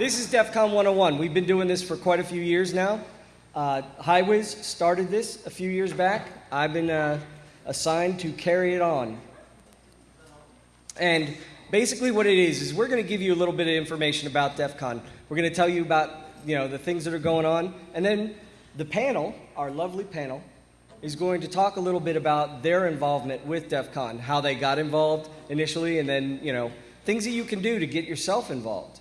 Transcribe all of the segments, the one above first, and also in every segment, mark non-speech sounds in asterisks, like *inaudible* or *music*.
This is DEF CON 101. We've been doing this for quite a few years now. Uh, HighWiz started this a few years back. I've been uh, assigned to carry it on. And basically, what it is is we're going to give you a little bit of information about DEF CON. We're going to tell you about you know the things that are going on, and then the panel, our lovely panel, is going to talk a little bit about their involvement with DEF CON, how they got involved initially, and then you know things that you can do to get yourself involved.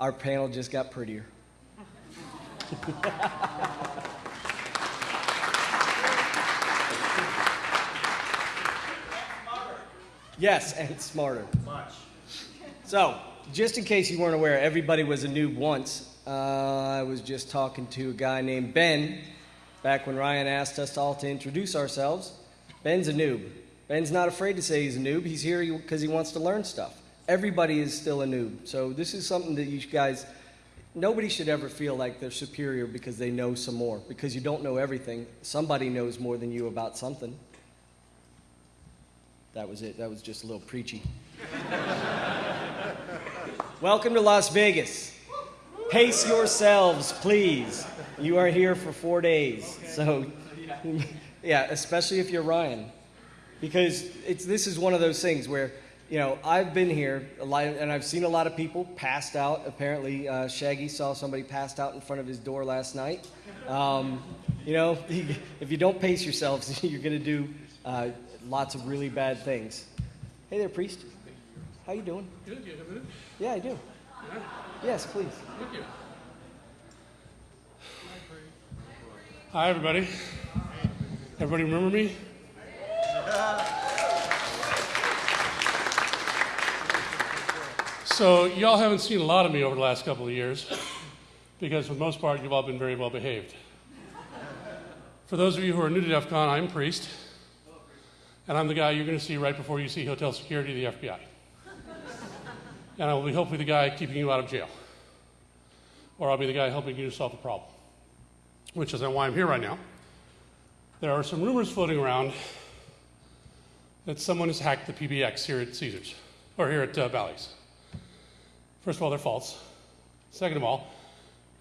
Our panel just got prettier. yes, and smarter. Much. So, just in case you weren't aware, everybody was a noob once. Uh, I was just talking to a guy named Ben back when Ryan asked us all to introduce ourselves. Ben's a noob. Ben's not afraid to say he's a noob. He's here because he wants to learn stuff. Everybody is still a noob. So, this is something that you guys, nobody should ever feel like they're superior because they know some more, because you don't know everything. Somebody knows more than you about something. That was it. That was just a little preachy. *laughs* Welcome to Las Vegas. Pace yourselves, please. You are here for four days. So, *laughs* yeah, especially if you're Ryan. Because it's, this is one of those things where, you know, I've been here a lot, and I've seen a lot of people passed out. Apparently, uh, Shaggy saw somebody passed out in front of his door last night. Um, you know, *laughs* if you don't pace yourselves, *laughs* you're going to do uh, lots of really bad things. Hey there, priest. How you doing? Good, you have a minute? Yeah, I do. Yes, please. Thank you. Hi, everybody. Everybody remember me? *laughs* So, y'all haven't seen a lot of me over the last couple of years because, for the most part, you've all been very well behaved. For those of you who are new to DEF CON, I'm Priest, and I'm the guy you're going to see right before you see hotel security the FBI. And I will be hopefully the guy keeping you out of jail. Or I'll be the guy helping you solve a problem, which is why I'm here right now. There are some rumors floating around that someone has hacked the PBX here at Caesars, or here at uh, Bally's. First of all, they're false. Second of all,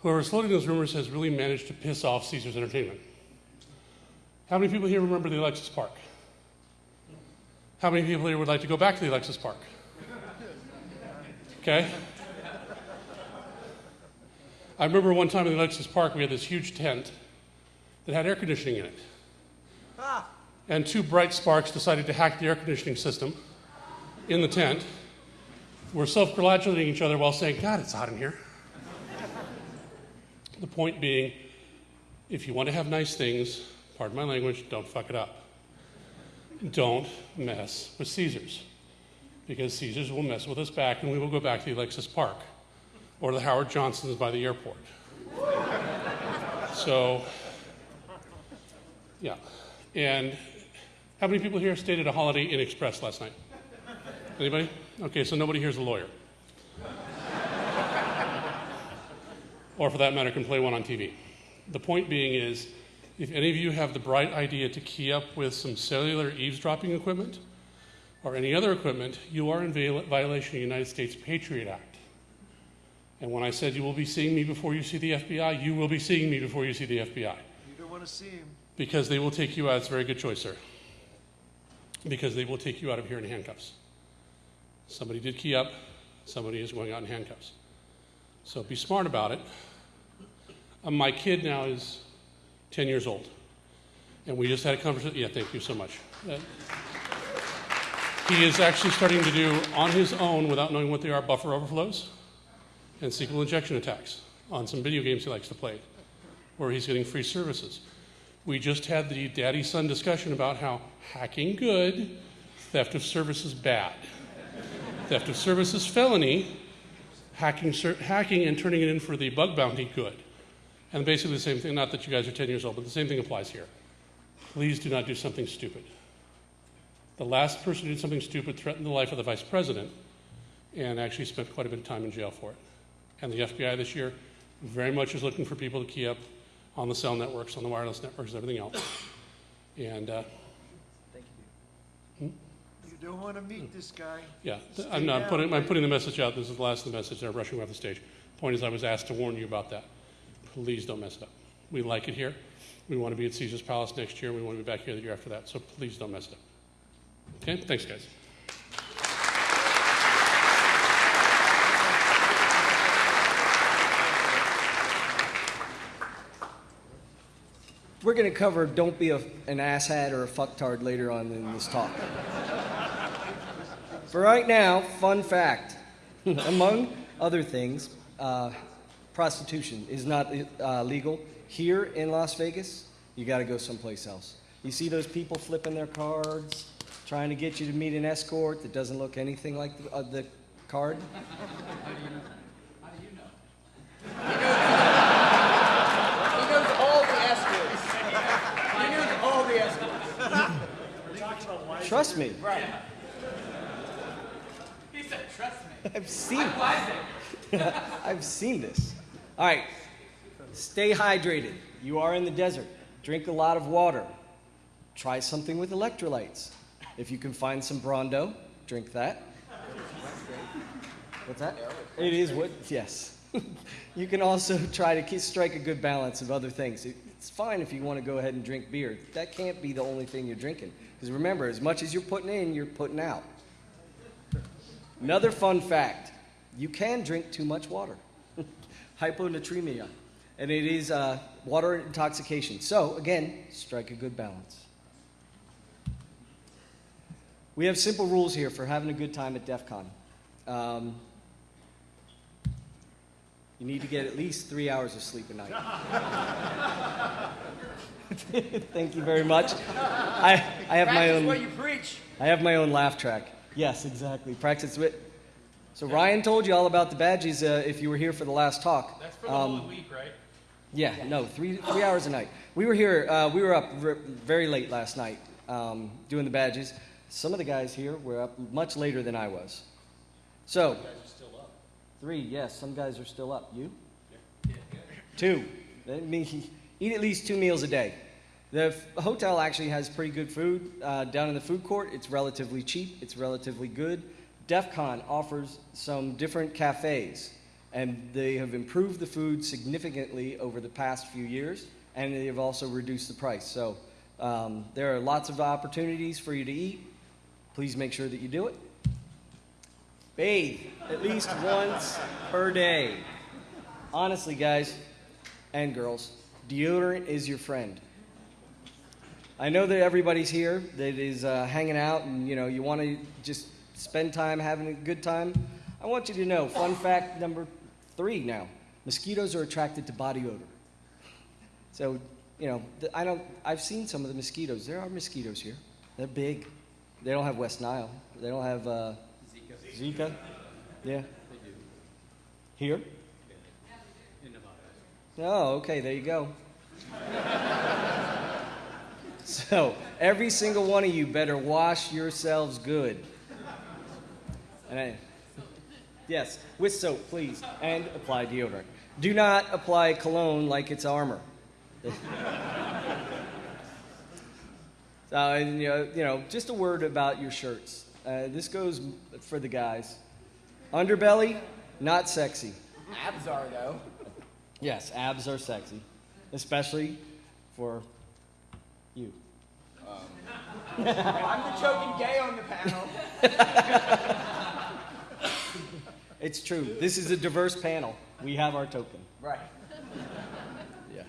whoever's floating those rumors has really managed to piss off Caesars Entertainment. How many people here remember the Alexis Park? How many people here would like to go back to the Alexis Park? Okay? I remember one time in the Alexis Park, we had this huge tent that had air conditioning in it. Ah. And two bright sparks decided to hack the air conditioning system in the tent. We're self congratulating each other while saying, God, it's hot in here. the point being, if you want to have nice things, pardon my language, don't fuck it up. Don't mess with Caesars because Caesars will mess with us back and we will go back to the Alexis Park or the Howard Johnsons by the airport. so, yeah. And how many people here stayed at a Holiday Inn Express last night? Anybody? Okay, so nobody here's a lawyer. or for that matter, can play one on TV. The point being is, if any of you have the bright idea to key up with some cellular eavesdropping equipment, or any other equipment, you are in violation of the United States Patriot Act. And when I said you will be seeing me before you see the FBI, you will be seeing me before you see the FBI. You don't want to see him. Because they will take you out. It's a very good choice, sir. Because they will take you out of here in handcuffs. Somebody did key up, somebody is going out in handcuffs. So be smart about it. Um, my kid now is 10 years old. And we just had a conversation. Yeah, thank you so much. Uh, he is actually starting to do on his own, without knowing what they are, buffer overflows and SQL injection attacks on some video games he likes to play, where he's getting free services. We just had the daddy son discussion about how hacking good, theft of services bad. Theft of services felony, hacking, hacking and turning it in for the bug bounty good. And basically the same thing, not that you guys are 10 years old, but the same thing applies here. Please do not do something stupid. The last person who did something stupid threatened the life of the vice president and actually spent quite a bit of time in jail for it. And the FBI this year very much is looking for people to key up on the cell networks, on the wireless networks, and everything else. And uh, don't want to meet hmm. this guy. yeah, th- Stay I'm not down, putting, I'm right? putting the message out. This is the last of the message. They're rushing off the stage. Point is, I was asked to warn you about that. Please don't mess it up. We like it here. We want to be at Caesar's Palace next year. We want to be back here the year after that. So please don't mess it up. Okay? Thanks, guys. We're going to cover don't be a, an asshat or a fucktard later on in this talk. For right now, fun fact. *laughs* Among other things, uh, prostitution is not uh, legal here in Las Vegas. You got to go someplace else. You see those people flipping their cards, trying to get you to meet an escort that doesn't look anything like the, uh, the card? *laughs* How do you know? How do you know? He knows all the escorts. He knows all the escorts. Trust me. Right. He said, trust me. *laughs* I've seen Classic. *laughs* I've seen this. All right. Stay hydrated. You are in the desert. Drink a lot of water. Try something with electrolytes. If you can find some Brawndo, drink that. What's that? It is what? Yes. *laughs* you can also try to strike a good balance of other things. It's fine if you want to go ahead and drink beer. That can't be the only thing you're drinking. Because remember, as much as you're putting in, you're putting out. Another fun fact you can drink too much water. *laughs* Hyponatremia. And it is uh, water intoxication. So, again, strike a good balance. We have simple rules here for having a good time at DEF CON. Um, you need to get at least three hours of sleep a night. *laughs* Thank you very much. I, I have my Practice own. what you preach. I have my own laugh track. Yes, exactly. Practice wit. So Ryan told you all about the badges uh, if you were here for the last talk. That's for the Um, whole week, right? Yeah, no, three three hours a night. We were here. Uh, we were up r- very late last night um, doing the badges. Some of the guys here were up much later than I was. So, three. Yes, some guys are still up. You? Yeah. Two. That means *laughs* eat at least two meals a day. The hotel actually has pretty good food uh, down in the food court. It's relatively cheap. It's relatively good. DEF CON offers some different cafes, and they have improved the food significantly over the past few years, and they have also reduced the price. So um, there are lots of opportunities for you to eat. Please make sure that you do it. Bathe at least once per day. Honestly, guys and girls, deodorant is your friend. I know that everybody's here that is uh, hanging out and you know you want to just spend time having a good time. I want you to know, fun fact number three now: mosquitoes are attracted to body odor. So you know, I don't. I've seen some of the mosquitoes. There are mosquitoes here. They're big. They don't have West Nile. They don't have uh, Zika. Zika. Yeah. Here. Oh, okay. There you go. *laughs* So, every single one of you better wash yourselves good. And I, yes, with soap, please, and apply deodorant. Do not apply cologne like it's armor. so, *laughs* and, you, know, you know, just a word about your shirts. Uh, this goes for the guys. Underbelly, not sexy. Abs are, though. Yes, abs are sexy, especially for you. *laughs* I'm the choking gay on the panel. *laughs* It's true. This is a diverse panel. We have our token. Right. Yeah.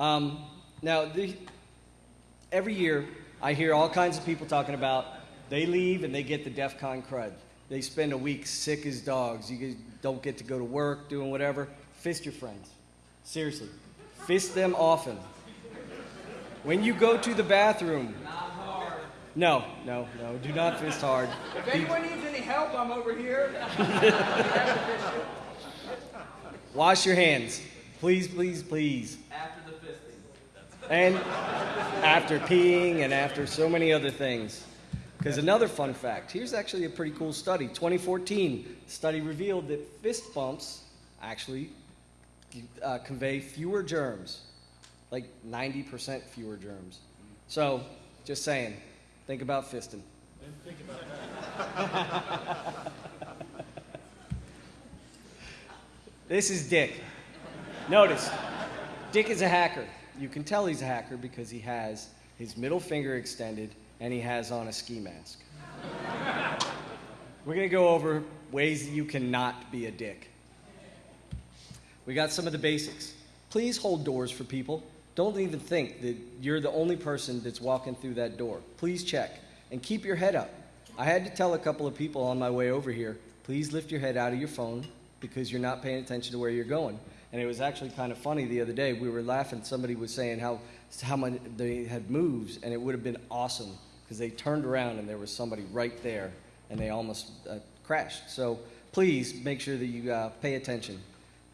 Um, now, the, every year, I hear all kinds of people talking about they leave and they get the DEF CON crud. They spend a week sick as dogs. You don't get to go to work, doing whatever. Fist your friends. Seriously. Fist them often. When you go to the bathroom. No, no, no. Do not fist hard. If anyone needs any help, I'm over here. *laughs* Wash your hands. Please, please, please. After the fisting. And after peeing and after so many other things. Because another fun fact here's actually a pretty cool study. 2014 study revealed that fist bumps actually uh, convey fewer germs, like 90% fewer germs. So, just saying, think about fisting. *laughs* This is Dick. Notice, Dick is a hacker. You can tell he's a hacker because he has his middle finger extended and he has on a ski mask. We're going to go over ways that you cannot be a dick. We got some of the basics. Please hold doors for people. Don't even think that you're the only person that's walking through that door. Please check and keep your head up. I had to tell a couple of people on my way over here, please lift your head out of your phone because you're not paying attention to where you're going. And it was actually kind of funny the other day. We were laughing. Somebody was saying how how many they had moves, and it would have been awesome because they turned around and there was somebody right there, and they almost uh, crashed. So please make sure that you uh, pay attention.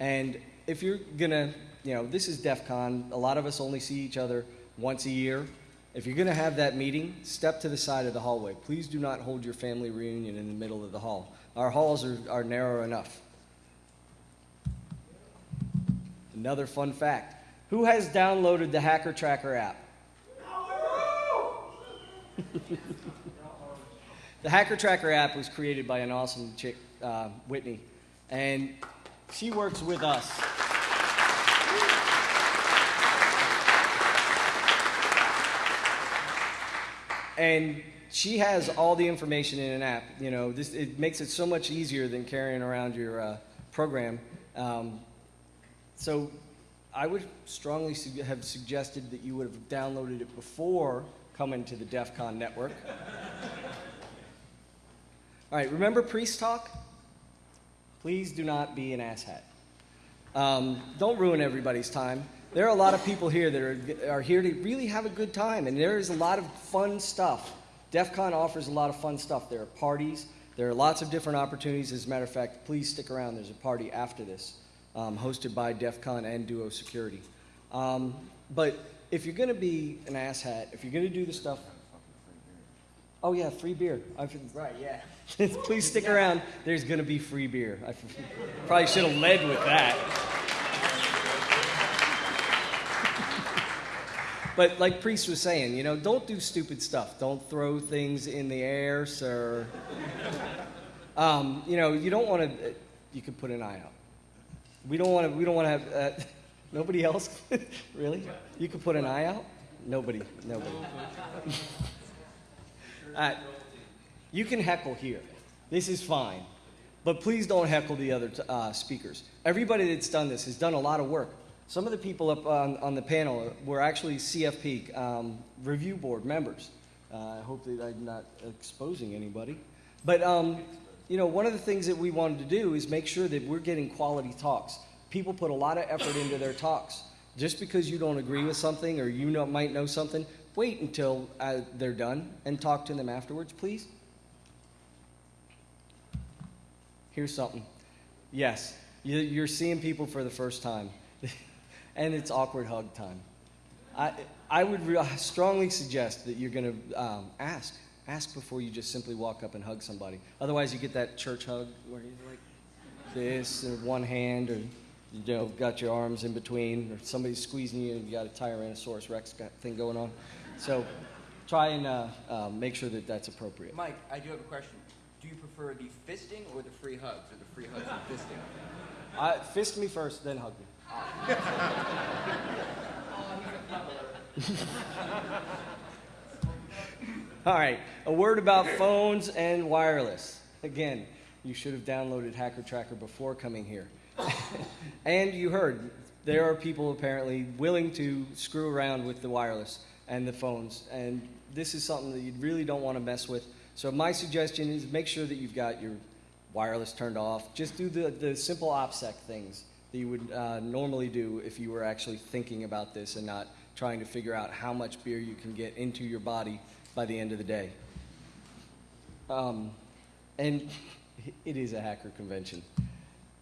And if you're gonna, you know, this is DEF CON. A lot of us only see each other once a year. If you're gonna have that meeting, step to the side of the hallway. Please do not hold your family reunion in the middle of the hall. Our halls are, are narrow enough. Another fun fact. Who has downloaded the Hacker Tracker app? *laughs* the Hacker Tracker app was created by an awesome chick, uh, Whitney, and she works with us. And she has all the information in an app. You know, this it makes it so much easier than carrying around your uh, program. Um, so I would strongly su- have suggested that you would have downloaded it before coming to the DEF CON network. *laughs* All right, remember Priest Talk? Please do not be an asshat. Um, don't ruin everybody's time. There are a lot of people here that are, are here to really have a good time, and there is a lot of fun stuff. DEF CON offers a lot of fun stuff. There are parties, there are lots of different opportunities. As a matter of fact, please stick around. There's a party after this um, hosted by DEF CON and Duo Security. Um, but if you're going to be an asshat, if you're going to do the stuff. Oh, yeah, free beer. I, right, yeah. *laughs* Please stick around. There's going to be free beer. I probably should have led with that. But like Priest was saying, you know, don't do stupid stuff. Don't throw things in the air, sir. *laughs* Um, you know, you don't want to. You could put an eye out. We don't want to. We don't want to have. Uh, *laughs* nobody else, *laughs* really. You could put an eye out. Nobody. Nobody. uh, you can heckle here. This is fine, but please don't heckle the other t- uh, speakers. Everybody that's done this has done a lot of work. Some of the people up on, on the panel were actually CFP um, review board members. Uh, I hope that I'm not exposing anybody. But, um, you know, one of the things that we wanted to do is make sure that we're getting quality talks. People put a lot of effort into their talks. Just because you don't agree with something or you know, might know something, wait until uh, they're done and talk to them afterwards, please. Here's something. Yes, you- you're seeing people for the first time and it's awkward hug time. I, I would re- strongly suggest that you're going to um, ask. Ask before you just simply walk up and hug somebody. Otherwise, you get that church hug where you're like this, or one hand, or you know, got your arms in between, or somebody's squeezing you, and you got a Tyrannosaurus Rex thing going on. So, try and uh, uh, make sure that that's appropriate. Mike, I do have a question. Do you prefer the fisting or the free hugs, or the free hugs and fisting? Uh, fist me first, then hug me. All right, a word about phones and wireless. Again, you should have downloaded Hacker Tracker before coming here. *laughs* and you heard there are people apparently willing to screw around with the wireless and the phones, and this is something that you really don't want to mess with. So my suggestion is make sure that you've got your wireless turned off. Just do the, the simple OPSEC things that you would uh, normally do if you were actually thinking about this and not trying to figure out how much beer you can get into your body by the end of the day. Um, and *laughs* it is a hacker convention.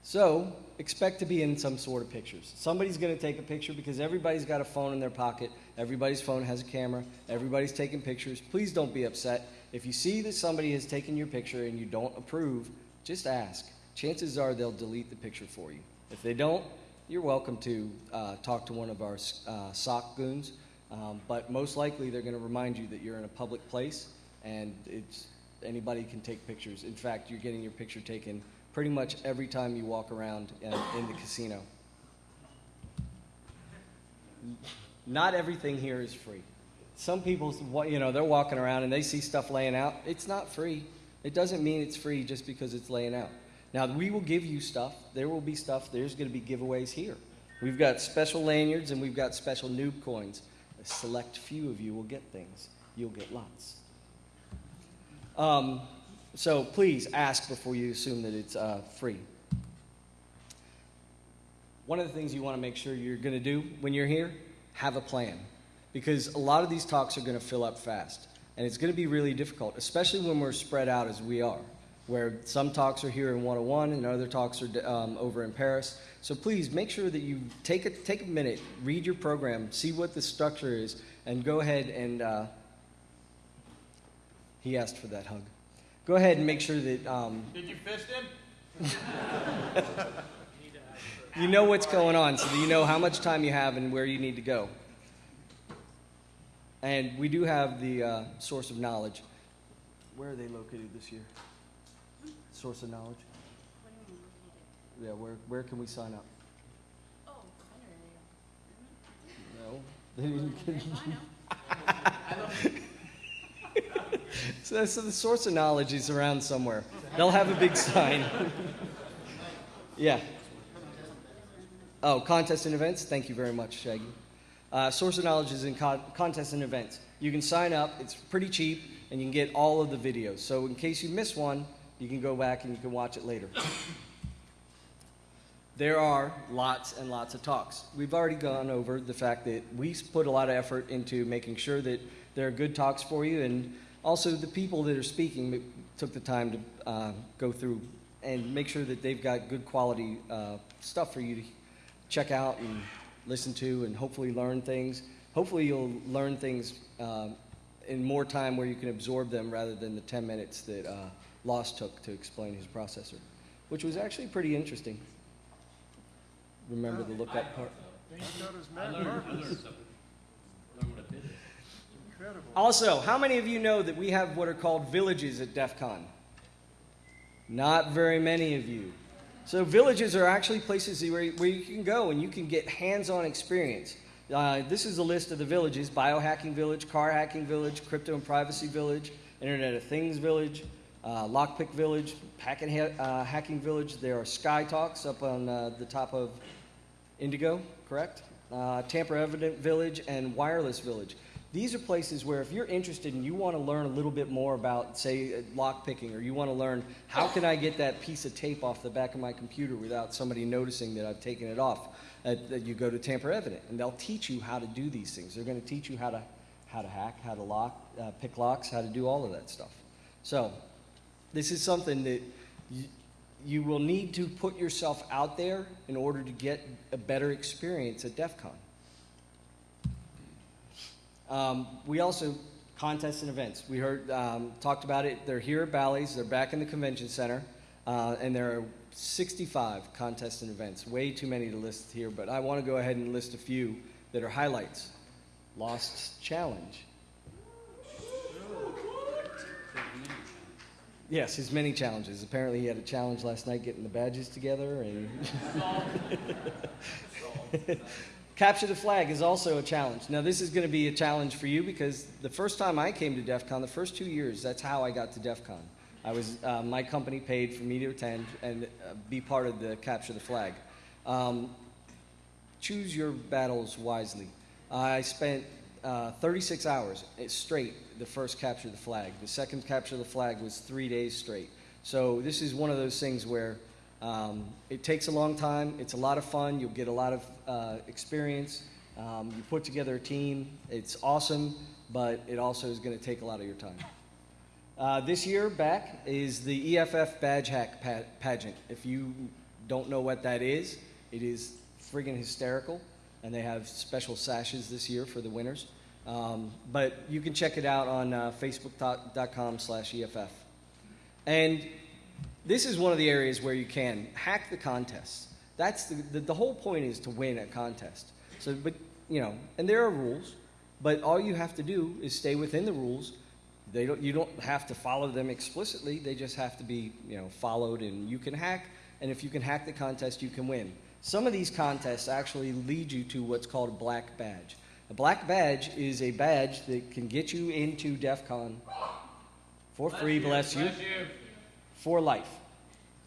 So expect to be in some sort of pictures. Somebody's going to take a picture because everybody's got a phone in their pocket. Everybody's phone has a camera. Everybody's taking pictures. Please don't be upset. If you see that somebody has taken your picture and you don't approve, just ask. Chances are they'll delete the picture for you. If they don't, you're welcome to uh, talk to one of our uh, SOC goons. Um, but most likely, they're going to remind you that you're in a public place and it's, anybody can take pictures. In fact, you're getting your picture taken pretty much every time you walk around in, in the casino. Not everything here is free. Some people, you know, they're walking around and they see stuff laying out. It's not free. It doesn't mean it's free just because it's laying out. Now, we will give you stuff. There will be stuff. There's going to be giveaways here. We've got special lanyards and we've got special noob coins. A select few of you will get things. You'll get lots. Um, so please ask before you assume that it's uh, free. One of the things you want to make sure you're going to do when you're here, have a plan. Because a lot of these talks are going to fill up fast. And it's going to be really difficult, especially when we're spread out as we are, where some talks are here in 101 and other talks are um, over in Paris. So please make sure that you take a, take a minute, read your program, see what the structure is, and go ahead and. Uh, he asked for that hug. Go ahead and make sure that um, Did you fist him? *laughs* you know what's going on so that you know how much time you have and where you need to go. And we do have the uh, source of knowledge. Where are they located this year? Source of knowledge? Yeah, where, where can we sign up? Oh, I know where. No. They didn't know. so, so the source of knowledge is around somewhere. They'll have a big sign. *laughs* yeah. Oh, contests and events? Thank you very much, Shaggy. Uh, source of knowledge is in con- contests and events. You can sign up, it's pretty cheap, and you can get all of the videos. So, in case you miss one, you can go back and you can watch it later. There are lots and lots of talks. We've already gone over the fact that we put a lot of effort into making sure that there are good talks for you, and also the people that are speaking took the time to uh, go through and make sure that they've got good quality uh, stuff for you to check out and listen to, and hopefully learn things. Hopefully, you'll learn things uh, in more time where you can absorb them rather than the 10 minutes that uh, Lost took to explain his processor, which was actually pretty interesting. Remember the lookup part? Thank God it was Matt Marcus. Incredible. Also, how many of you know that we have what are called villages at DEF CON? Not very many of you. So, villages are actually places where, where you can go and you can get hands on experience. Uh, this is a list of the villages Biohacking Village, Car Hacking Village, Crypto and Privacy Village, Internet of Things Village, uh, Lockpick Village, uh, Hacking Village. There are Sky Talks up on uh, the top of Indigo, correct? Uh, Tamper Evident Village and Wireless Village. These are places where if you're interested and you want to learn a little bit more about, say, uh, lock picking, or you want to learn how can I get that piece of tape off the back of my computer without somebody noticing that I've taken it off, that you go to Tamper Evident, and they'll teach you how to do these things. They're going to teach you how to how to hack, how to lock, uh, pick locks, how to do all of that stuff. So, this is something that you, you will need to put yourself out there in order to get a better experience at DEF CON. Um, we also contests and events. We heard um, talked about it. They're here at Bally's. They're back in the convention center, uh, and there are 65 contests and events. Way too many to list here, but I want to go ahead and list a few that are highlights. Lost Challenge. Yes, his many challenges. Apparently, he had a challenge last night getting the badges together, and *laughs* capture the flag is also a challenge. Now, this is going to be a challenge for you because the first time I came to DEF CON, the first two years, that's how I got to DEF CON. I was uh, my company paid for me to attend and uh, be part of the capture the flag. Um, choose your battles wisely. I spent uh, 36 hours straight the first capture the flag. The second capture the flag was three days straight. So this is one of those things where um, it takes a long time. It's a lot of fun. You'll get a lot of uh, experience. Um, you put together a team. It's awesome, but it also is going to take a lot of your time. Uh, this year back is the EFF Badge Hack pa- pageant. If you don't know what that is, it is friggin' hysterical, and they have special sashes this year for the winners. Um, but you can check it out on uh, facebook.com slash EFF. And this is one of the areas where you can hack the contests. That's the, the, the whole point is to win a contest. So, but, you know, and there are rules, but all you have to do is stay within the rules They don't, you don't have to follow them explicitly. They just have to be, you know, followed, and you can hack. And if you can hack the contest, you can win. Some of these contests actually lead you to what's called a black badge. A black badge is a badge that can get you into DEF CON for free, bless you, for life.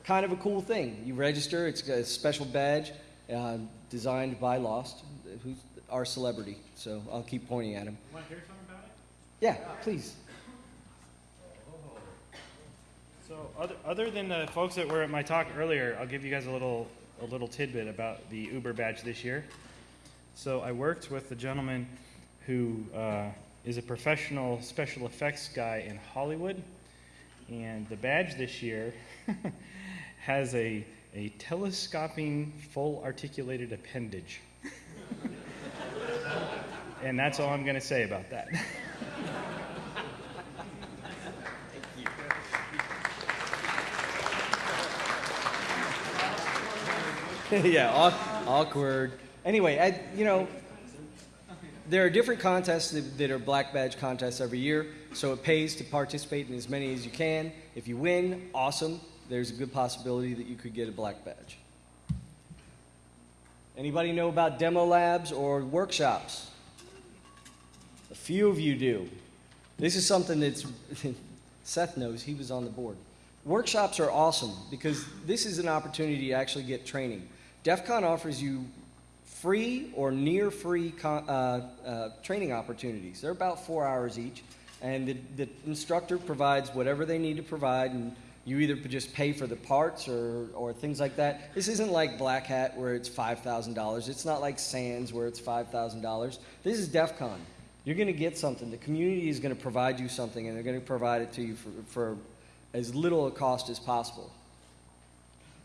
Kind of a cool thing. You register, it's a special badge uh, designed by Lost, who's our celebrity. So I'll keep pointing at him. Want to hear something about it? Yeah, please. So other, other than the folks that were at my talk earlier, I'll give you guys a little a little tidbit about the Uber badge this year. So I worked with a gentleman who uh, is a professional special effects guy in Hollywood, and the badge this year *laughs* has a a telescoping full articulated appendage. *laughs* and that's all I'm going to say about that. *laughs* *laughs* yeah, aw- awkward. Anyway, I, you know, there are different contests that, that are black badge contests every year, so it pays to participate in as many as you can. If you win, awesome. There's a good possibility that you could get a black badge. Anybody know about demo labs or workshops? A few of you do. This is something that's *laughs* Seth knows. He was on the board. Workshops are awesome because this is an opportunity to actually get training. DEF CON offers you free or near free con- uh, uh, training opportunities. They're about four hours each, and the, the instructor provides whatever they need to provide, and you either just pay for the parts or, or things like that. This isn't like Black Hat where it's $5,000. It's not like SANS where it's $5,000. This is DEF CON. You're going to get something. The community is going to provide you something, and they're going to provide it to you for, for as little a cost as possible.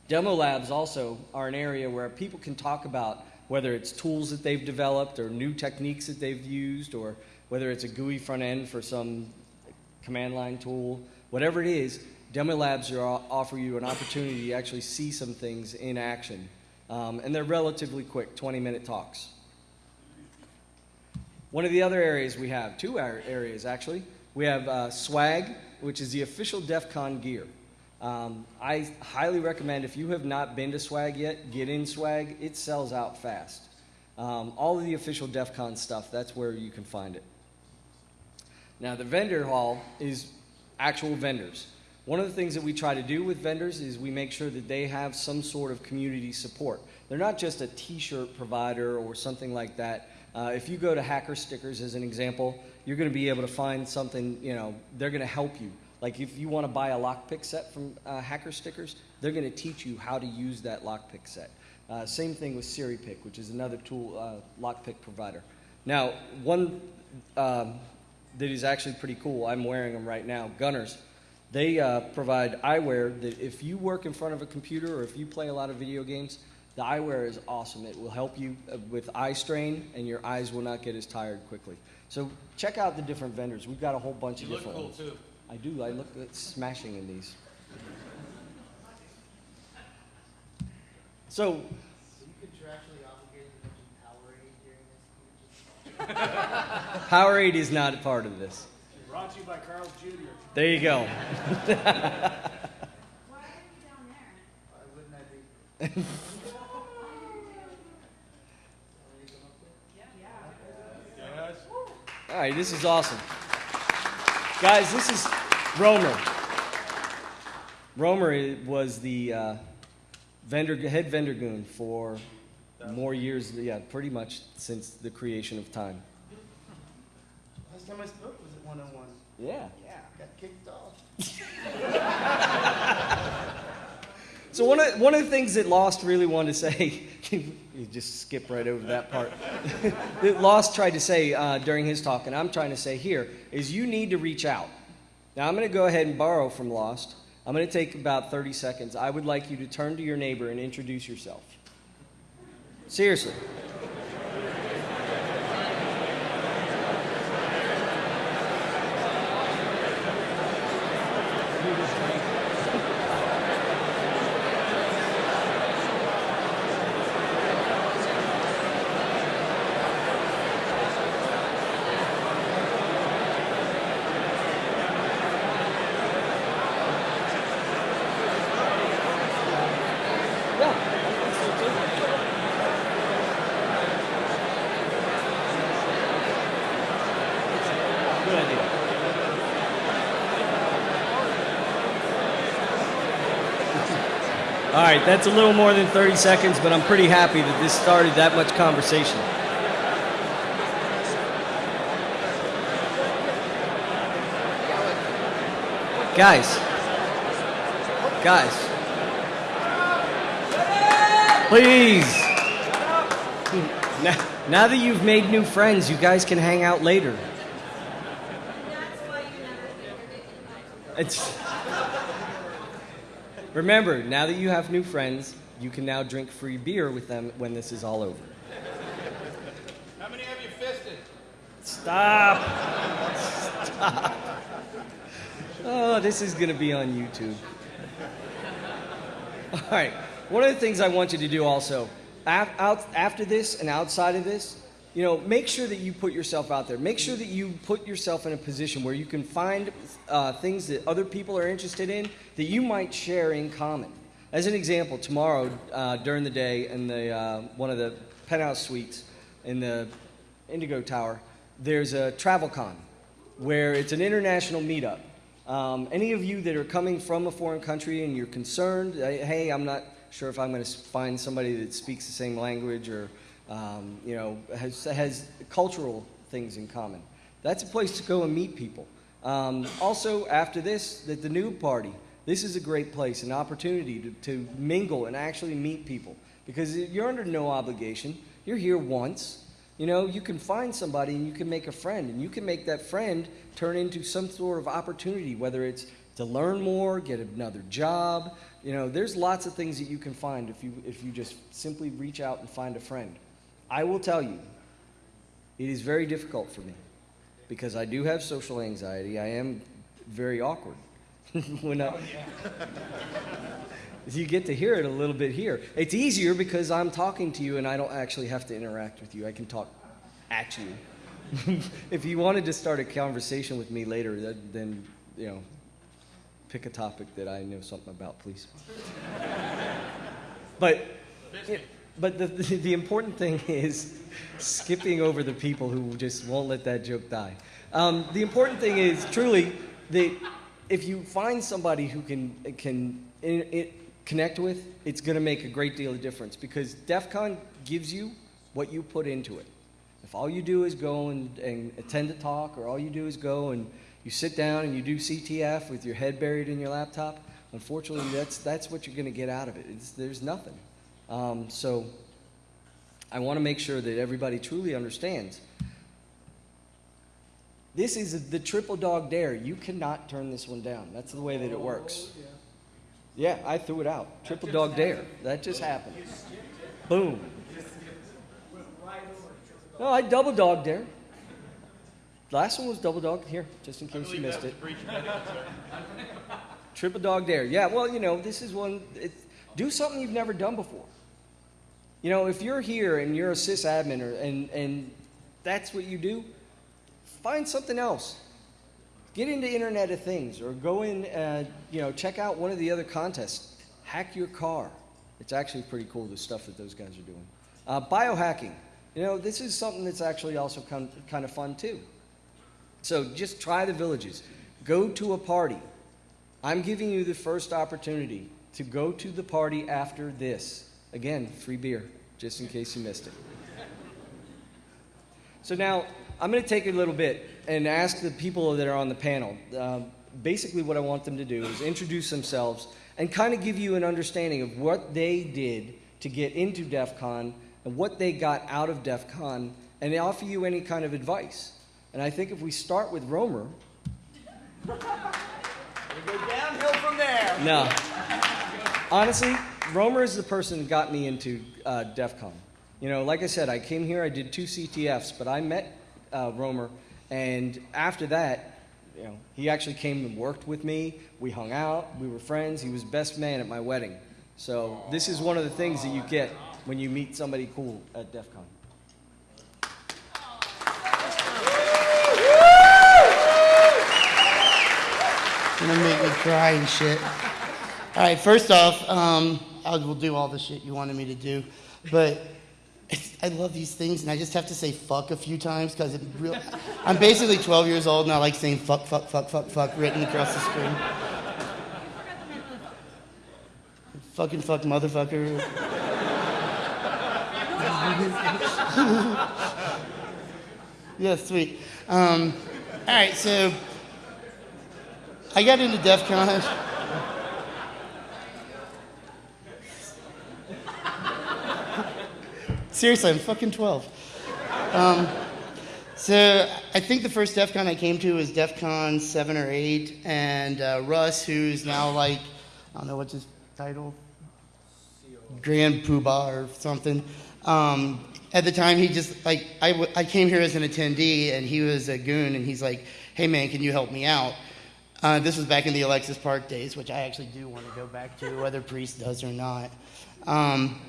Demo labs also are an area where people can talk about whether it's tools that they've developed or new techniques that they've used or whether it's a GUI front end for some command line tool, whatever it is, demo labs are, offer you an opportunity to actually see some things in action. Um, and they're relatively quick, 20 minute talks. One of the other areas we have, two areas actually, we have uh, swag, which is the official DEF CON gear. Um, I highly recommend if you have not been to swag yet, get in swag. It sells out fast. Um, all of the official DEF CON stuff, that's where you can find it. Now, the vendor hall is actual vendors. One of the things that we try to do with vendors is we make sure that they have some sort of community support. They're not just a t shirt provider or something like that. Uh, if you go to Hacker Stickers as an example, you're going to be able to find something, you know, they're going to help you. Like if you want to buy a lockpick set from uh, Hacker Stickers, they're going to teach you how to use that lockpick set. Uh, same thing with Serepick, which is another tool uh, lockpick provider. Now, one um, that is actually pretty cool, I'm wearing them right now, Gunnars. They uh, provide eyewear that if you work in front of a computer or if you play a lot of video games, the eyewear is awesome. It will help you uh, with eye strain, and your eyes will not get as tired quickly. So check out the different vendors. We've got a whole bunch You of different cool ones. too. I do. I look at smashing in these. So Are you contractually obligated to mention Powerade during this? Powerade is not a part of this. Brought to you by Carl's Jr. There you go. Why wouldn't I be? Yes. All right, this is awesome. Guys, this is Roamer. Roamer was the uh, vendor, head vendor goon for more years, yeah, pretty much since the creation of time. Last time I spoke was at 101. Yeah. Yeah, got kicked off. *laughs* So one of, one of the things that Lost really wanted to say, *laughs* you just skip right over that part. *laughs* that Lost tried to say uh, during his talk, and I'm trying to say here, is you need to reach out. Now I'm going to go ahead and borrow from Lost. I'm going to take about 30 seconds. I would like you to turn to your neighbor and introduce yourself. Seriously. Right, that's a little more than 30 seconds, but I'm pretty happy that this started that much conversation. Guys, guys, please. Now, now that you've made new friends, you guys can hang out later. It's. Remember, now that you have new friends, you can now drink free beer with them when this is all over. How many have you fisted? Stop! Stop! Oh, this is going to be on YouTube. All right. One of the things I want you to do also, af- out, after this and outside of this, you know, make sure that you put yourself out there. Make sure that you put yourself in a position where you can find uh, things that other people are interested in that you might share in common. As an example, tomorrow uh, during the day in the uh, one of the penthouse suites in the Indigo Tower, there's a travel con where it's an international meetup. Um, any of you that are coming from a foreign country and you're concerned, hey, I'm not sure if I'm going to find somebody that speaks the same language or um, you know has, has cultural things in common. That's a place to go and meet people. Um, also, after this, the, the new party. This is a great place, an opportunity to, to mingle and actually meet people because you're under no obligation. You're here once. You know, you can find somebody and you can make a friend, and you can make that friend turn into some sort of opportunity, whether it's to learn more, get another job. You know, there's lots of things that you can find if you, if you just simply reach out and find a friend. I will tell you, it is very difficult for me because I do have social anxiety. I am very awkward. *laughs* when I, *laughs* you get to hear it a little bit here. It's easier because I'm talking to you and I don't actually have to interact with you. I can talk at you. *laughs* if you wanted to start a conversation with me later, that, then you know, pick a topic that I know something about, please. but but the, the, important thing is skipping over the people who just won't let that joke die. Um, the important thing is truly that if you find somebody who can can it, connect with, it's going to make a great deal of difference because DEF CON gives you what you put into it. If all you do is go and, and attend a talk, or all you do is go and you sit down and you do CTF with your head buried in your laptop, unfortunately, that's, that's what you're going to get out of it. It's, there's nothing. Um, so I want to make sure that everybody truly understands. This is the triple dog dare. You cannot turn this one down. That's the way that it works. Yeah, I threw it out. Triple dog dare. That just happened. Boom. No, I double dog dare. Last one was double dog. Here, just in case you missed it. Triple dog dare. Yeah, well, you know, this is one. It, do something you've never done before. You know, if you're here and you're a sysadmin or, and, and that's what you do, find something else. Get into Internet of Things or go in, uh, you know, check out one of the other contests. Hack your car. It's actually pretty cool, the stuff that those guys are doing. Uh, biohacking. You know, this is something that's actually also kind kind of fun too. So just try the villages. Go to a party. I'm giving you the first opportunity to go to the party after this. Again, free beer, just in case you missed it. So now I'm going to take a little bit and ask the people that are on the panel. Um, basically, what I want them to do is introduce themselves and kind of give you an understanding of what they did to get into DEF CON and what they got out of DEF CON and they offer you any kind of advice. And I think if we start with Roamer. We go downhill from there. No. Honestly, Roamer is the person that got me into uh, DEF CON. You know, like I said, I came here, I did two CTFs, but I met uh, Roamer, and after that, you know, he actually came and worked with me. We hung out, we were friends. He was best man at my wedding. So this is one of the things that you get when you meet somebody cool at DEF CON. gonna make me cry and shit. All right, first off, um, I will do all the shit you wanted me to do, but I love these things, and I just have to say fuck a few times because real. I'm basically 12 years old, and I like saying fuck, fuck, fuck, fuck, fuck written across the screen. fucking fuck motherfucker. *laughs* yeah, sweet. Um, all right, so I got into DEF CON. Seriously, I'm fucking 12. Um, so I think the first DEF CON I came to was DEF CON 7 or 8, and uh, Russ, who's now like, I don't know what's his title, Grand Poobah or something. Um, at the time, he just like I, I came here as an attendee, and he was a goon, and he's like, "Hey man, can you help me out?" Uh, this was back in the Alexis Park days, which I actually do want to go back to, whether Priest does or not. Um,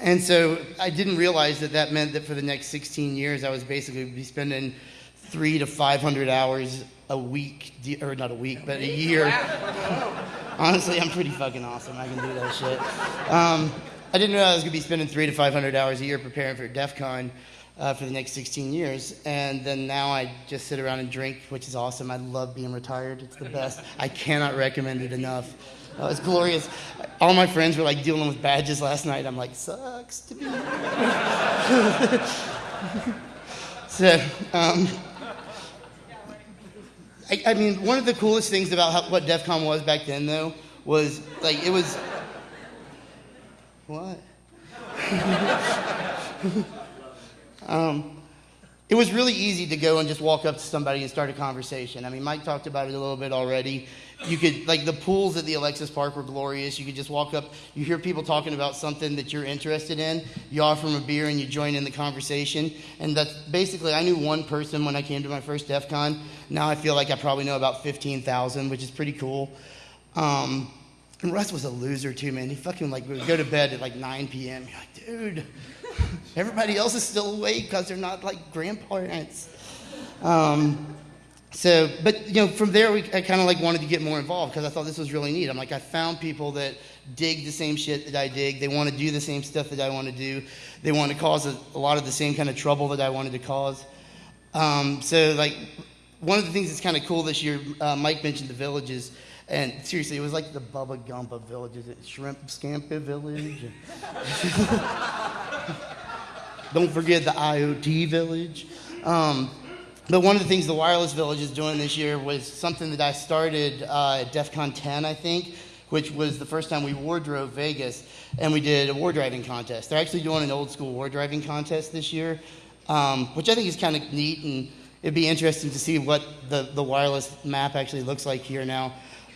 and so I didn't realize that that meant that for the next 16 years, I was basically be spending three to 500 hours a week, or not a week, but a year. *laughs* Honestly, I'm pretty fucking awesome. I can do that shit. Um, I didn't realize I was gonna be spending three to 500 hours a year preparing for DEF CON uh, for the next 16 years. And then now I just sit around and drink, which is awesome. I love being retired. It's the best. I cannot recommend it enough. Uh, it's glorious. All my friends were like dealing with badges last night. I'm like, sucks to be *laughs* so, um, I, I mean, one of the coolest things about how, what DEF CON was back then, though, was like it was. *laughs* What? *laughs* um, it was really easy to go and just walk up to somebody and start a conversation. I mean, Mike talked about it a little bit already. You could, like, the pools at the Alexis Park were glorious. You could just walk up, you hear people talking about something that you're interested in, you offer them a beer and you join in the conversation. And that's basically, I knew one person when I came to my first DEF CON. Now I feel like I probably know about 15,000, which is pretty cool. Um, and Russ was a loser too, man. He fucking like would go to bed at like 9 p.m. You're like, dude, everybody else is still awake because they're not like grandparents. Um, so, but you know, from there we, I kind of like wanted to get more involved because I thought this was really neat. I'm like, I found people that dig the same shit that I dig. They want to do the same stuff that I want to do. They want to cause a, a lot of the same kind of trouble that I wanted to cause. Um, so, like, one of the things that's kind of cool this year, uh, Mike mentioned the villages. And seriously, it was like the Bubba Gump of villages. Shrimp Scampi Village. *laughs* Don't forget the IoT Village. Um, but one of the things the Wireless Village is doing this year was something that I started uh, at DEF CON 10, I think, which was the first time we wardrove Vegas, and we did a war driving contest. They're actually doing an old school war driving contest this year, um, which I think is kind of neat, and it'd be interesting to see what the, the wireless map actually looks like here now.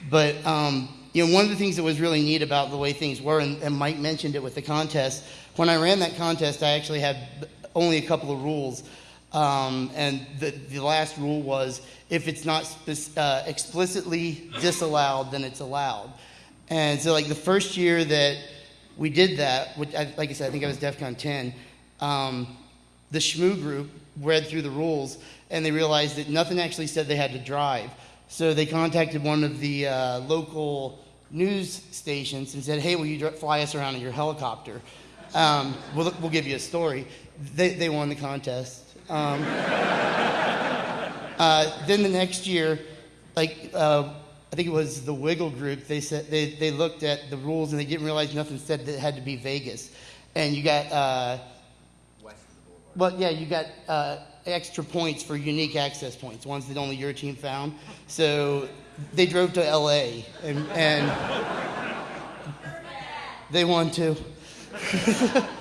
But um, you know, one of the things that was really neat about the way things were, and, and Mike mentioned it with the contest. When I ran that contest, I actually had only a couple of rules, um, and the, the last rule was if it's not spe- uh, explicitly disallowed, then it's allowed. And so, like the first year that we did that, which I, like I said, I think I was DEF CON 10. Um, the Shmoo group read through the rules and they realized that nothing actually said they had to drive. So they contacted one of the uh, local news stations and said, "Hey, will you fly us around in your helicopter? Um, we'll, we'll give you a story." They, they won the contest. Um, uh, then the next year, like uh, I think it was the Wiggle group, they said they, they looked at the rules and they didn't realize nothing said that it had to be Vegas, and you got. Uh, well, yeah, you got uh, extra points for unique access points, ones that only your team found. So they drove to LA and, and they won too. *laughs*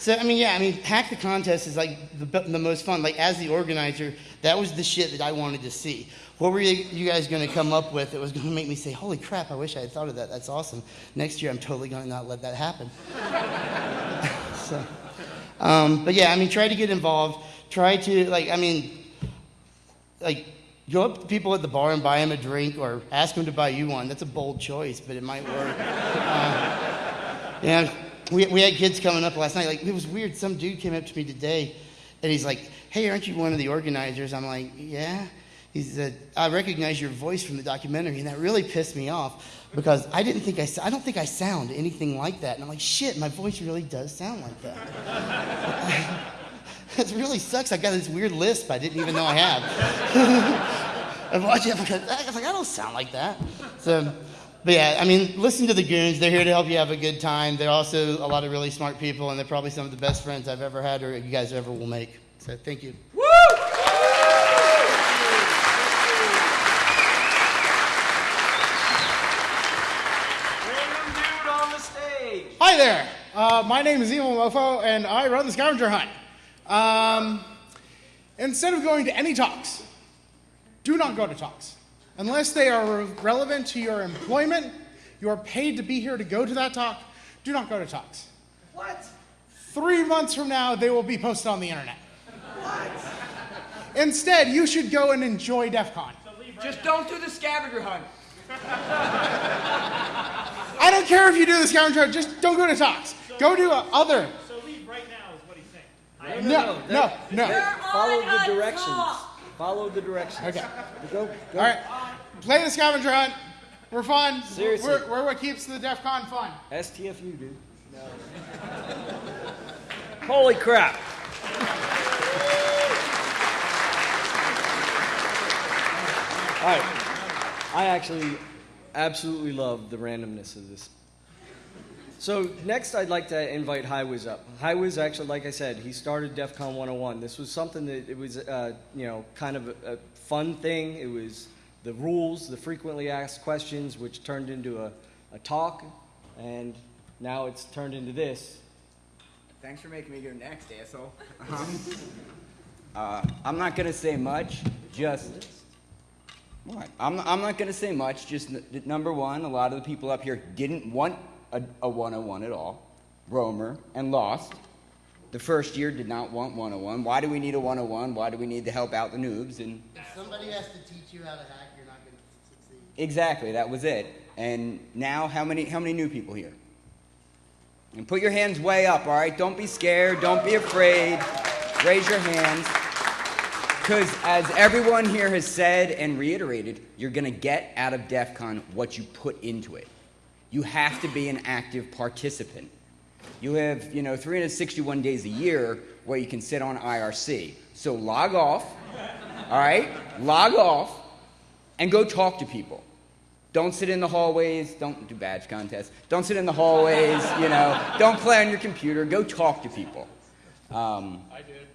so, I mean, yeah, I mean, Hack the Contest is like the, the most fun. Like, as the organizer, that was the shit that I wanted to see. What were you, you guys going to come up with that was going to make me say, holy crap, I wish I had thought of that. That's awesome. Next year, I'm totally going to not let that happen. *laughs* so. Um, but yeah, I mean, try to get involved. Try to, like, I mean, like, go up to people at the bar and buy them a drink or ask them to buy you one. That's a bold choice, but it might work. *laughs* uh, yeah, we, we had kids coming up last night. Like, it was weird. Some dude came up to me today and he's like, hey, aren't you one of the organizers? I'm like, yeah. He said, I recognize your voice from the documentary, and that really pissed me off because I didn't think I, I don't think I sound anything like that. And I'm like, shit, my voice really does sound like that. *laughs* it really sucks. I got this weird lisp I didn't even know I had. *laughs* I'm watching it because I was like, I don't sound like that. So, But yeah, I mean, listen to the goons. They're here to help you have a good time. They're also a lot of really smart people, and they're probably some of the best friends I've ever had or you guys ever will make. So thank you. Random dude on the stage. Hi there. Uh, my name is Evil Mofo, and I run the Scavenger Hunt. Um, instead of going to any talks, do not go to talks. Unless they are relevant to your employment, you are paid to be here to go to that talk, do not go to talks. What? Three months from now, they will be posted on the internet. What? Instead, you should go and enjoy DEF CON. Just don't do the scavenger hunt. I don't care if you do the scavenger hunt, just don't go to talks. Go to uh, other. So leave right now is what he's saying. No, no, no. Follow the directions. Follow the directions. Okay. Go, go. All right. Play the scavenger hunt. We're fun. Seriously. We're, we're what keeps the DEF CON fun. STFU, dude. Holy crap. All right. I actually absolutely love the randomness of this. So next, I'd like to invite HighWiz up. HighWiz, actually, like I said, he started DEF CON 101. This was something that it was, uh, you know, kind of a, a fun thing. It was the rules, the frequently asked questions, which turned into a, a talk, and now it's turned into this. Thanks for making me go next, asshole. *laughs* Uh, I'm not gonna say much. Just what? I'm, I'm not gonna say much. Just n- number one, a lot of the people up here didn't want a, a 101 at all. Roamer and Lost. The first year did not want 101. Why do we need a 101? Why do we need to help out the noobs? And If somebody has to teach you how to hack, you're not going to succeed. exactly, that was it. And now, how many how many new people here? And put your hands way up, all right? Don't be scared. Don't be afraid. Raise your hands. Because as everyone here has said and reiterated, you're going to get out of DEF CON what you put into it. You have to be an active participant. You have, you know, 361 days a year where you can sit on IRC. So log off, all right? Log off and go talk to people. Don't sit in the hallways. Don't do badge contests. Don't sit in the hallways, you know. Don't play on your computer. Go talk to people. Um, I did.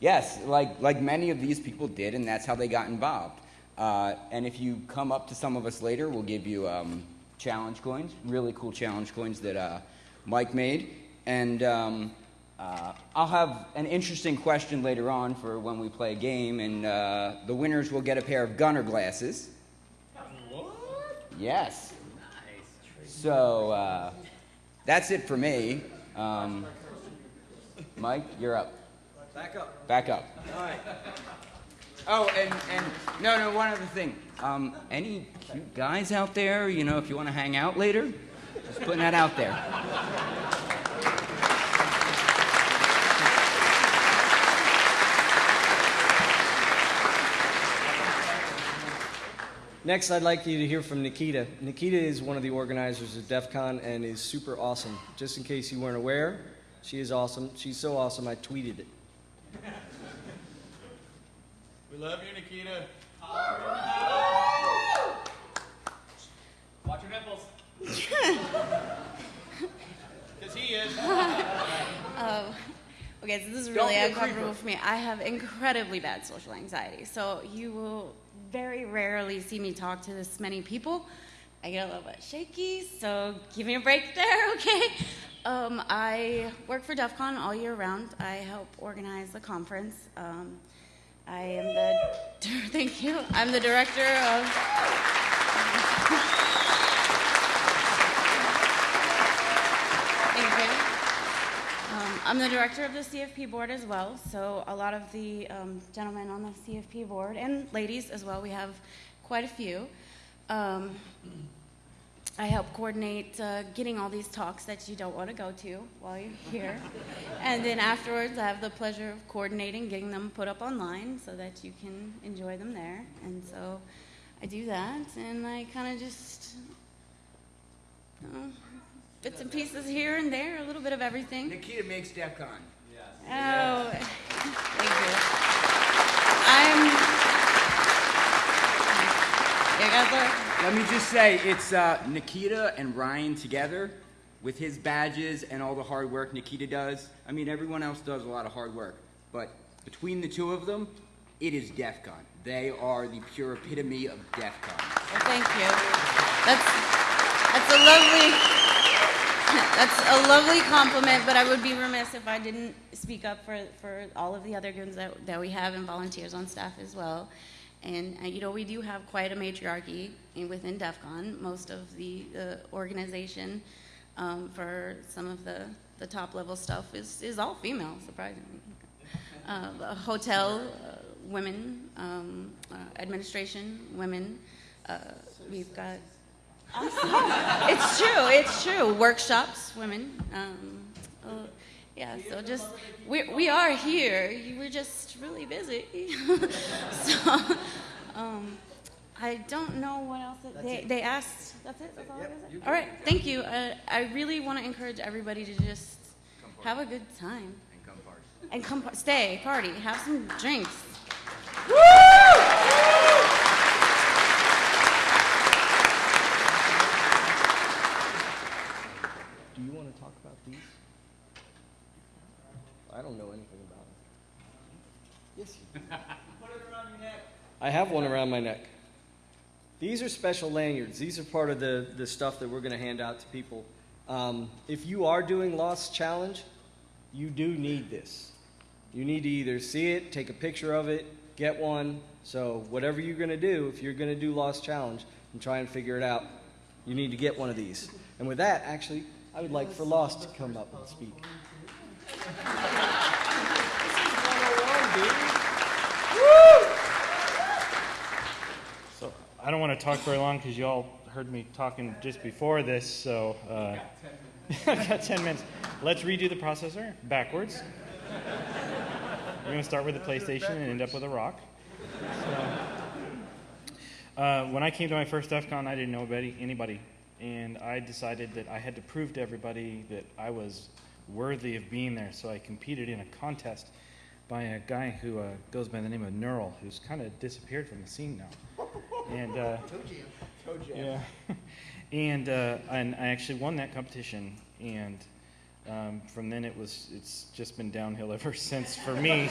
Yes, like, like many of these people did, and that's how they got involved. Uh, and if you come up to some of us later, we'll give you um, challenge coins, really cool challenge coins that uh, Mike made. And um, uh, I'll have an interesting question later on for when we play a game, and uh, the winners will get a pair of Gunnar glasses. What? Yes. Nice. So uh, that's it for me. Um, Mike, you're up. Back up. Back up. All right. Oh, and, and no, no, one other thing. Um, any cute guys out there, you know, if you want to hang out later, just putting that out there. Next, I'd like you to hear from Nikita. Nikita is one of the organizers of DEF CON and is super awesome. Just in case you weren't aware, she is awesome. She's so awesome, I tweeted it. We love you, Nikita. Watch your nipples. *laughs* Because he is. *laughs* Oh, okay, so this is really uncomfortable for me. I have incredibly bad social anxiety, so you will very rarely see me talk to this many people. I get a little bit shaky, so give me a break there, *laughs* okay? Um, I work for DEF CON all year round. I help organize the conference. Um, I am the, *laughs* thank you, I'm the director of Thank you. Um, I'm the director of the CFP board as well, so a lot of the um, gentlemen on the CFP board, and ladies as well, we have quite a few. Um, I help coordinate uh, getting all these talks that you don't want to go to while you're here. and then afterwards, I have the pleasure of coordinating, getting them put up online so that you can enjoy them there. And so I do that, and I kind of just. uh, bits and pieces here and there, a little bit of everything. Nikita makes DEF CON. Oh, *laughs* thank you. I'm. You guys are. Let me just say, it's uh, Nikita and Ryan together with his badges and all the hard work Nikita does. I mean, everyone else does a lot of hard work, but between the two of them, it is DEF CON. They are the pure epitome of DEF CON. Well, thank you. That's that's a lovely that's a lovely compliment, but I would be remiss if I didn't speak up for, for all of the other goons that, that we have and volunteers on staff as well. And uh, you know, we do have quite a matriarchy in, within DEF CON. Most of the uh, organization um, for some of the, the top level stuff is, is all female, surprisingly. Uh, hotel, uh, women, um, uh, administration, women. Uh, we've got *laughs* it's true. It's true. Workshops, women. Um, yeah. So just we we are here. We're just really busy. *laughs* so um, I don't know what else that they they asked. That's it. That's all I gotta. All right. Thank you. Uh, I really want to encourage everybody to just have a good time And come party. and come par- stay party have some drinks. Do you want to talk about these? I don't know anything about them. Yes, you do. *laughs* Put it around your neck. I have one around my neck. These are special lanyards. These are part of the, the stuff that we're going to hand out to people. Um, if you are doing Lost Challenge, you do need this. You need to either see it, take a picture of it, get one. So, whatever you're going to do, if you're going to do Lost Challenge and try and figure it out, you need to get one of these. And with that, actually, I would like for Lost to come up and speak. So I don't want to talk very long because you all heard me talking just before this. So uh, I *laughs* got 10 minutes. Let's redo the processor backwards. We're going to start with the PlayStation and end up with a rock. So, uh, when I came to my first DEF CON, I didn't know anybody, anybody. And I decided that I had to prove to everybody that I was worthy of being there. So I competed in a contest by a guy who uh, goes by the name of Neural, who's kind of disappeared from the scene now. And uh, *laughs* yeah, *laughs* and uh, and I actually won that competition, and um, from then it was it's just been downhill *laughs* ever since for me.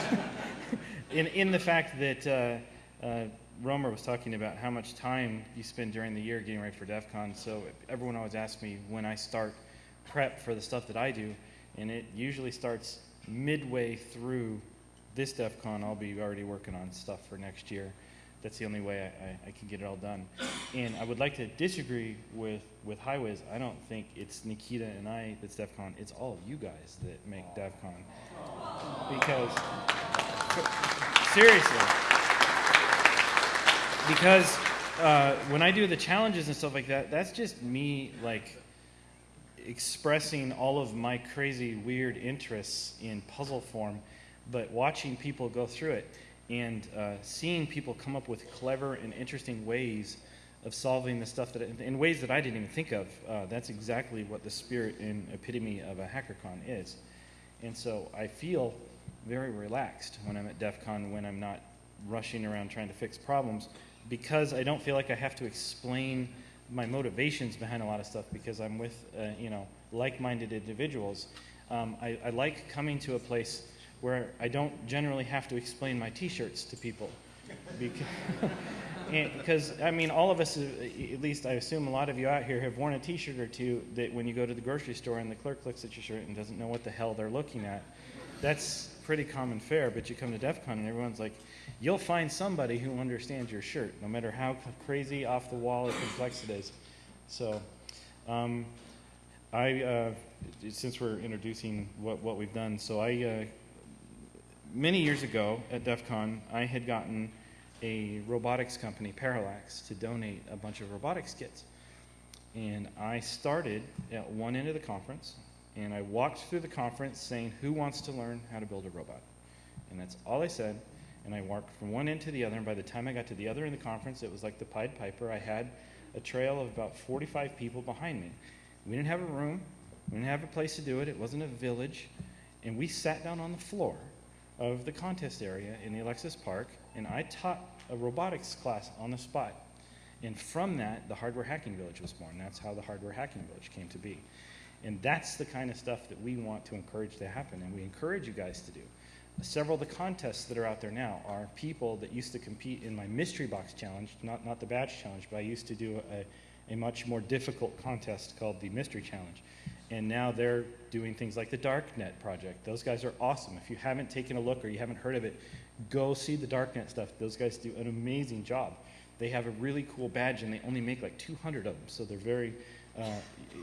in in the fact that uh, uh, Roamer was talking about how much time you spend during the year getting ready for DEF CON, so everyone always asks me when I start prep for the stuff that I do, and it usually starts midway through this DEF CON. I'll be already working on stuff for next year. That's the only way I, I, I can get it all done. And I would like to disagree with, with HighWiz. I don't think it's Nikita and I that's DEF CON. It's all you guys that make DEF CON. Because, seriously, because uh, when I do the challenges and stuff like that, that's just me like expressing all of my crazy, weird interests in puzzle form, but watching people go through it and uh, seeing people come up with clever and interesting ways of solving the stuff that in ways that I didn't even think of. Uh, that's exactly what the spirit and epitome of a HackerCon is. And so I feel very relaxed when I'm at DEF CON, when I'm not rushing around trying to fix problems, because I don't feel like I have to explain my motivations behind a lot of stuff because I'm with, uh, you know, like-minded individuals. Um, I, I like coming to a place where I don't generally have to explain my T-shirts to people, because, *laughs* I mean, all of us, uh, at least I assume a lot of you out here have worn a T-shirt or two that when you go to the grocery store and the clerk looks at your shirt and doesn't know what the hell they're looking at. That's pretty common fare. But you come to DEF CON and everyone's like, you'll find somebody who understands your shirt, no matter how crazy, off the wall, or complex it is. So. Um, I, uh, since we're introducing what, what we've done, so I, uh, many years ago at DEF CON, I had gotten a robotics company, Parallax, to donate a bunch of robotics kits. And I started at one end of the conference, and I walked through the conference saying, Who wants to learn how to build a robot? And that's all I said. And I walked from one end to the other, and by the time I got to the other end of the conference, it was like the Pied Piper. I had a trail of about 45 people behind me. We didn't have a room, we didn't have a place to do it, it wasn't a village. And we sat down on the floor of the contest area in the Alexis Park, and I taught a robotics class on the spot. And from that, the Hardware Hacking Village was born. That's how the Hardware Hacking Village came to be. And that's the kind of stuff that we want to encourage to happen, and we encourage you guys to do. Several of the contests that are out there now are people that used to compete in my mystery box challenge, not, not the badge challenge, but I used to do a, a much more difficult contest called the mystery challenge. And now they're doing things like the Darknet project. Those guys are awesome. If you haven't taken a look or you haven't heard of it, go see the Darknet stuff. Those guys do an amazing job. They have a really cool badge and they only make like 200 of them. So they're very, uh,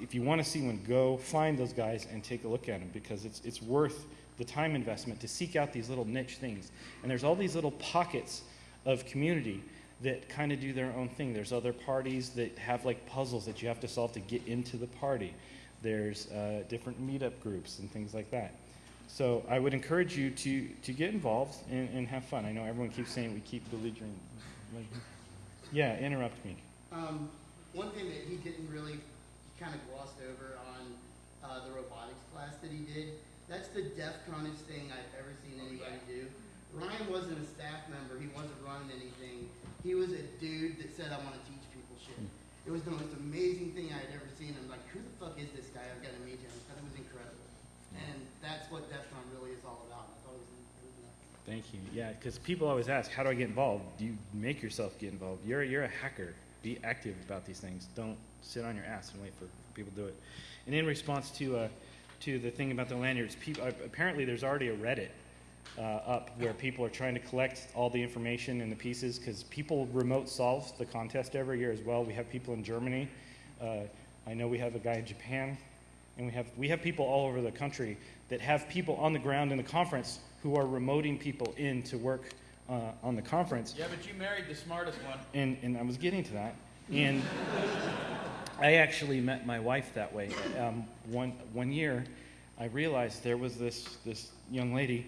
if you want to see one, go find those guys and take a look at them because it's, it's worth the time investment to seek out these little niche things. And there's all these little pockets of community that kind of do their own thing. There's other parties that have like puzzles that you have to solve to get into the party. There's uh, different meetup groups and things like that. So I would encourage you to, to get involved and, and have fun. I know everyone keeps saying we keep belligerent. Yeah, interrupt me. Um, one thing that he didn't really, kind of glossed over on uh, the robotics class that he did, that's the DEF CONest thing I've ever seen anybody do. Ryan wasn't a staff member, he wasn't running anything. He was a dude that said, I want to teach people shit. It was the most amazing thing I had ever seen. I'm like, who the fuck is this guy? I've got to meet him. I thought it was incredible. And that's what DEF CON really is all about. I thought it was, it was nuts. Thank you. Yeah, because people always ask, how do I get involved? Do you make yourself get involved? You're, you're a hacker. Be active about these things. Don't sit on your ass and wait for people to do it. And in response to, uh, to the thing about the lanyards, peop uh, apparently there's already a Reddit uh, up where people are trying to collect all the information and the pieces because people remote solve the contest every year as well. We have people in Germany. Uh, I know we have a guy in Japan. And we have, we have people all over the country that have people on the ground in the conference who are remoting people in to work uh, on the conference. Yeah, but you married the smartest one. And, and I was getting to that. And I actually met my wife that way. Um, one, one year, I realized there was this, this young lady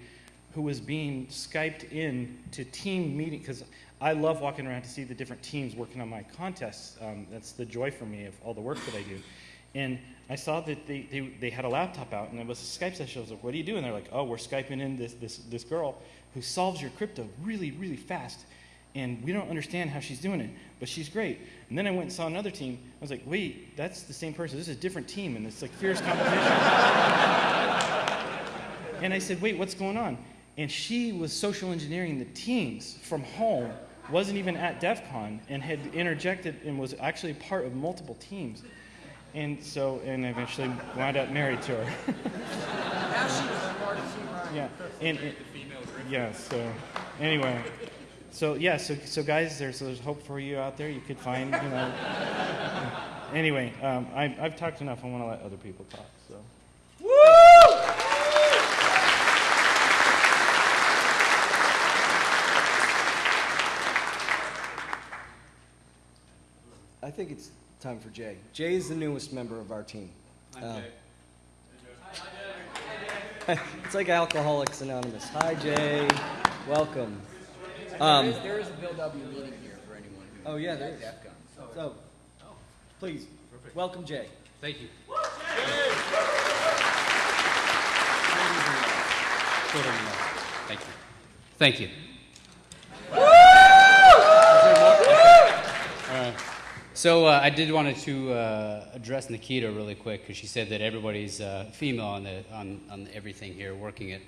who was being Skyped in to team meeting, because I love walking around to see the different teams working on my contests. Um, that's the joy for me of all the work that I do. And I saw that they, they, they had a laptop out, and it was a Skype session. I was like, what are you doing? They're like, oh, we're Skyping in this, this, this girl who solves your crypto really, really fast. And we don't understand how she's doing it, but she's great. And then I went and saw another team. I was like, wait, that's the same person. This is a different team, and it's like fierce competition. *laughs* and I said, wait, what's going on? And she was social engineering the teams from home, wasn't even at DEF CON, and had interjected and was actually part of multiple teams. And so, and eventually wound up married to her. Now she was smart as you, Ryan. yeah. And, and- yeah, so, anyway. So, yeah, so, so guys, there's, there's hope for you out there. You could find, you know. *laughs* anyway, um, I, I've talked enough. I want to let other people talk, so. Woo! I think it's time for Jay. Jay is the newest member of our team. Hi, Um, *laughs* it's like Alcoholics Anonymous. Hi, Jay. Welcome. Um, There is, there is a Bill W. meeting here for anyone who. Oh, yeah, there is. at is. DEF CON, so. so, please, welcome Jay. Thank you. Thank you. Thank you. Uh, So uh, I did wanted to uh, address Nikita really quick because she said that everybody's uh, female on the on, on everything here working it.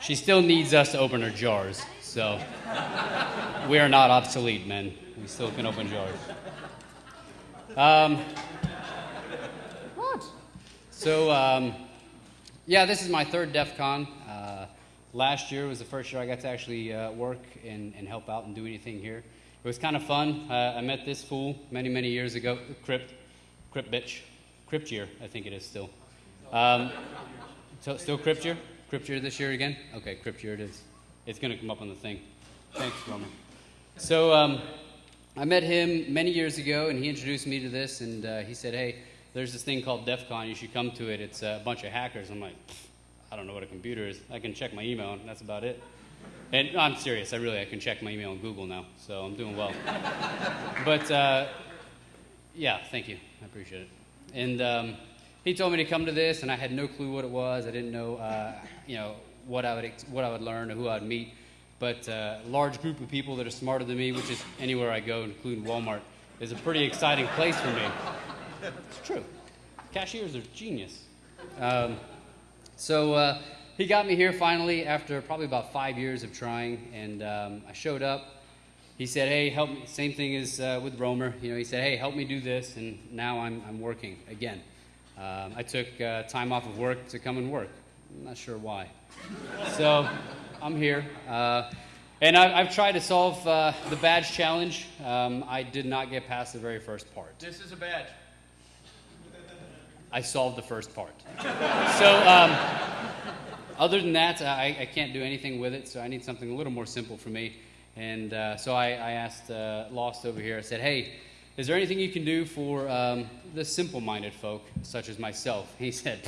She still needs us to open her jars, so we are not obsolete, men. We still can open jars. Um, what? So um, yeah, this is my third DEF CON. Uh, last year was the first year I got to actually uh, work and, and help out and do anything here. It was kind of fun. Uh, I met this fool many, many years ago, Crypt, Crypt bitch, Crypt year, I think it is still. Um, so, still Crypt year? Year this year again? Okay, year it is. It's going to come up on the thing. Thanks, Roman. So, um, I met him many years ago, and he introduced me to this, and uh, he said, "Hey, there's this thing called DEF CON. You should come to it. It's a bunch of hackers." I'm like, "I don't know what a computer is. I can check my email, and that's about it." And I'm serious. I really I can check my email on Google now, so I'm doing well. *laughs* but uh, yeah, thank you. I appreciate it. And um, he told me to come to this, and I had no clue what it was. I didn't know, uh, you know, what I would what I would learn or who I'd meet. But uh, a large group of people that are smarter than me, which is anywhere I go, including Walmart, is a pretty exciting place for me. It's true. Cashiers are genius. Um, so uh, he got me here finally after probably about five years of trying, and um, I showed up. He said, "Hey, help me." Same thing as uh, with Roamer. You know, he said, "Hey, help me do this," and now I'm I'm working again. Um, I took uh, time off of work to come and work. I'm not sure why. *laughs* So I'm here. Uh, and I've, I've tried to solve uh, the badge challenge. Um, I did not get past the very first part. This is a badge. I solved the first part. so, um, other than that, I, I can't do anything with it, so I need something a little more simple for me. And uh, so I, I asked uh, Lost over here, I said, hey, is there anything you can do for um, the simple minded folk, such as myself? He said,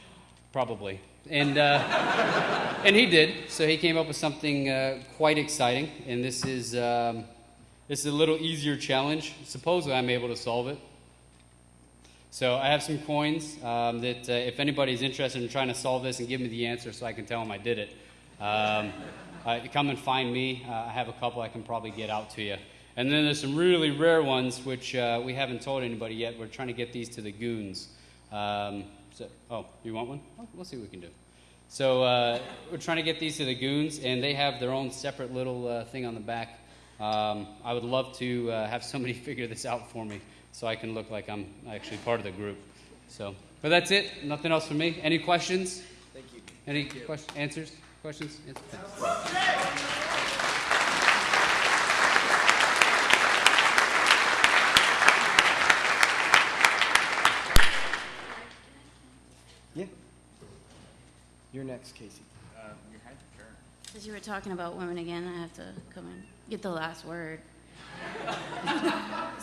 *laughs* probably. And, uh, *laughs* and he did. So he came up with something uh, quite exciting. And this is, um, this is a little easier challenge. Supposedly, I'm able to solve it. So I have some coins um, that uh, if anybody's interested in trying to solve this and give me the answer so I can tell them I did it, um, *laughs* uh, come and find me. Uh, I have a couple I can probably get out to you. And then there's some really rare ones which uh, we haven't told anybody yet. We're trying to get these to the goons. Um, so, oh, you want one? Oh, we'll see what we can do. So uh, we're trying to get these to the goons, and they have their own separate little uh, thing on the back. Um, I would love to uh, have somebody *laughs* figure this out for me so I can look like I'm actually part of the group. So, but that's it. Nothing else from me. Any questions? Thank you. Any questions? Answers? Questions? Answers? Yeah. You're next, Casey. Since you were talking about women again, I have to come and get the last word.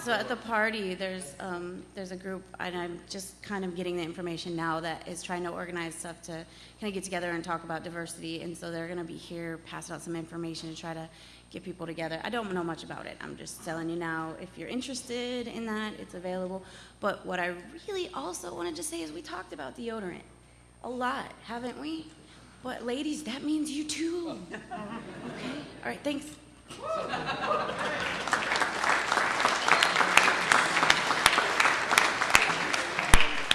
so at the party, there's um, there's a group, and I'm just kind of getting the information now that is trying to organize stuff to kind of get together and talk about diversity. And so they're going to be here passing out some information to try to get people together. I don't know much about it. I'm just telling you now. If you're interested in that, it's available. But what I really also wanted to say is we talked about deodorant a lot, haven't we? But ladies, that means you too. *laughs* Okay. All right. Thanks.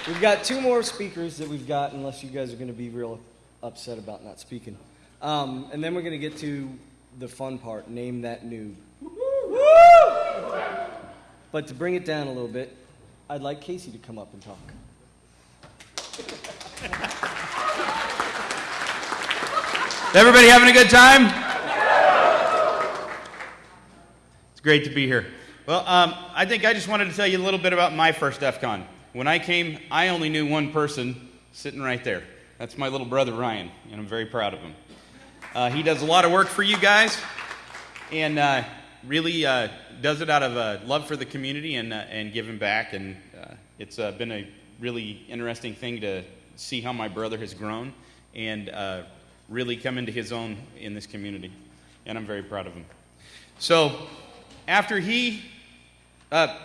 We've got two more speakers that we've got, unless you guys are going to be real upset about not speaking. Um, and then we're going to get to the fun part name that noob. But to bring it down a little bit, I'd like Casey to come up and talk. Everybody having a good time? It's great to be here. Well, um, I think I just wanted to tell you a little bit about my first DEF CON. When I came, I only knew one person sitting right there. That's my little brother Ryan, and I'm very proud of him. Uh, he does a lot of work for you guys, and uh, really uh, does it out of uh, love for the community and, uh, and giving back. And uh, it's been a really interesting thing to see how my brother has grown and really come into his own in this community. And I'm very proud of him. So, after he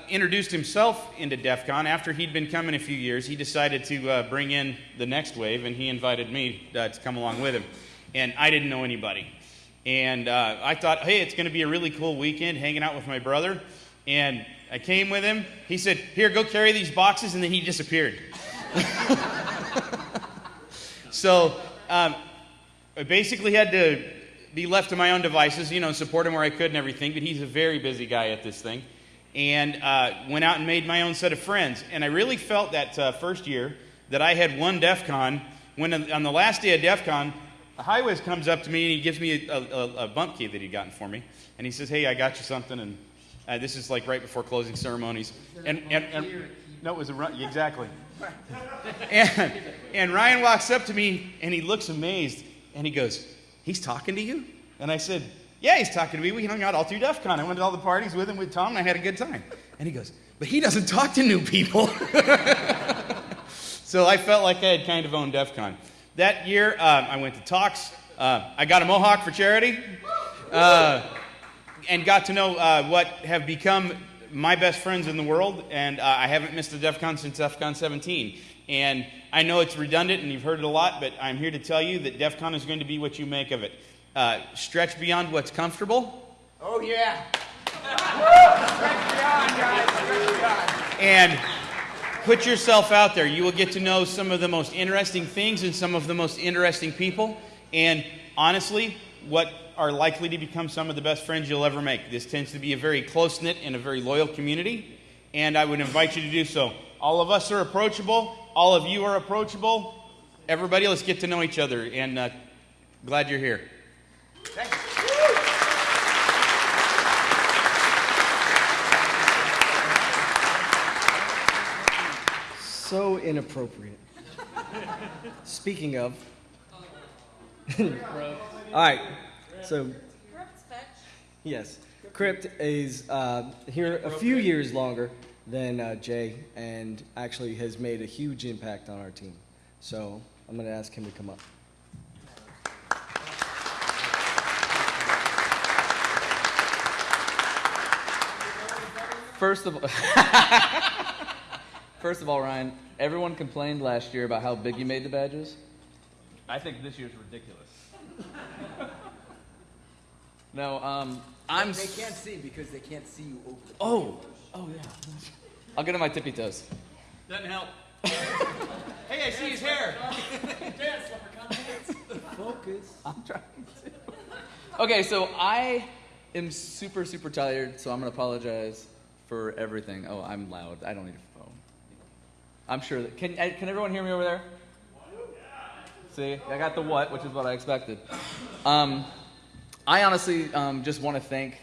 introduced himself into DEF CON, after he'd been coming a few years, he decided to bring in the next wave, and he invited me to come along with him. And I didn't know anybody. And uh, I thought, hey, it's going to be a really cool weekend hanging out with my brother. And I came with him. He said, here, go carry these boxes, and then he disappeared. *laughs* so um, I basically had to be left to my own devices, you know, support him where I could and everything. But he's a very busy guy at this thing. And uh, went out and made my own set of friends. And I really felt that uh, first year that I had one DEF CON when on the last day of DEF CON, HighWiz comes up to me and he gives me a, a, a bump key that he'd gotten for me. And he says, Hey, I got you something. And uh, this is like right before closing ceremonies. And, and, and no, it was a run. Exactly. *laughs* and, and Ryan walks up to me and he looks amazed and he goes, He's talking to you? And I said, Yeah, he's talking to me. We hung out all through DEF CON. I went to all the parties with him, with Tom, and I had a good time. And he goes, But he doesn't talk to new people. *laughs* so I felt like I had kind of owned DEF CON. That year, um, I went to talks. Uh, I got a mohawk for charity. Uh, and got to know uh, what have become my best friends in the world. And uh, I haven't missed a DEF CON since DEF CON 17. And I know it's redundant and you've heard it a lot, but I'm here to tell you that DEF CON is going to be what you make of it. Uh, stretch beyond what's comfortable. Oh, yeah. And put yourself out there. You will get to know some of the most interesting things and some of the most interesting people. And honestly, what are likely to become some of the best friends you'll ever make. This tends to be a very close knit and a very loyal community. And I would invite you to do so. All of us are approachable. All of you are approachable. Everybody, let's get to know each other. And uh, glad you're here. So inappropriate. Speaking of. *laughs* All right. So, yes. Crypt is uh, here a few years longer than uh, Jay and actually has made a huge impact on our team. So, I'm going to ask him to come up. First of all, *laughs* first of all, Ryan, everyone complained last year about how big you made the badges. I think this year's ridiculous. *laughs* no, um, I'm. They s- can't see because they can't see you over the Oh, oh yeah. I'll get on my tippy toes. Doesn't help. *laughs* hey, I see his hair. Dance, Focus. *laughs* I'm trying to. Okay, so I am super, super tired, so I'm gonna apologize for everything. Oh, I'm loud. I don't need a phone. I'm sure that. Can, can everyone hear me over there? See, I got the what, which is what I expected. Um, I honestly um, just want to thank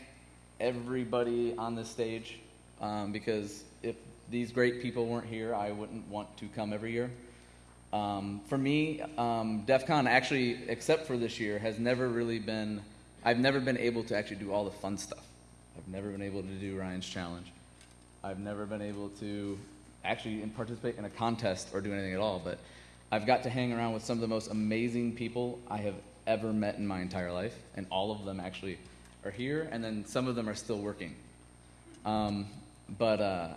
everybody on this stage um, because if these great people weren't here, I wouldn't want to come every year. Um, for me, um, DEF CON actually, except for this year, has never really been, I've never been able to actually do all the fun stuff. I've never been able to do Ryan's challenge. I've never been able to actually participate in a contest or do anything at all, but I've got to hang around with some of the most amazing people I have ever met in my entire life, and all of them actually are here, and then some of them are still working. Um, but uh,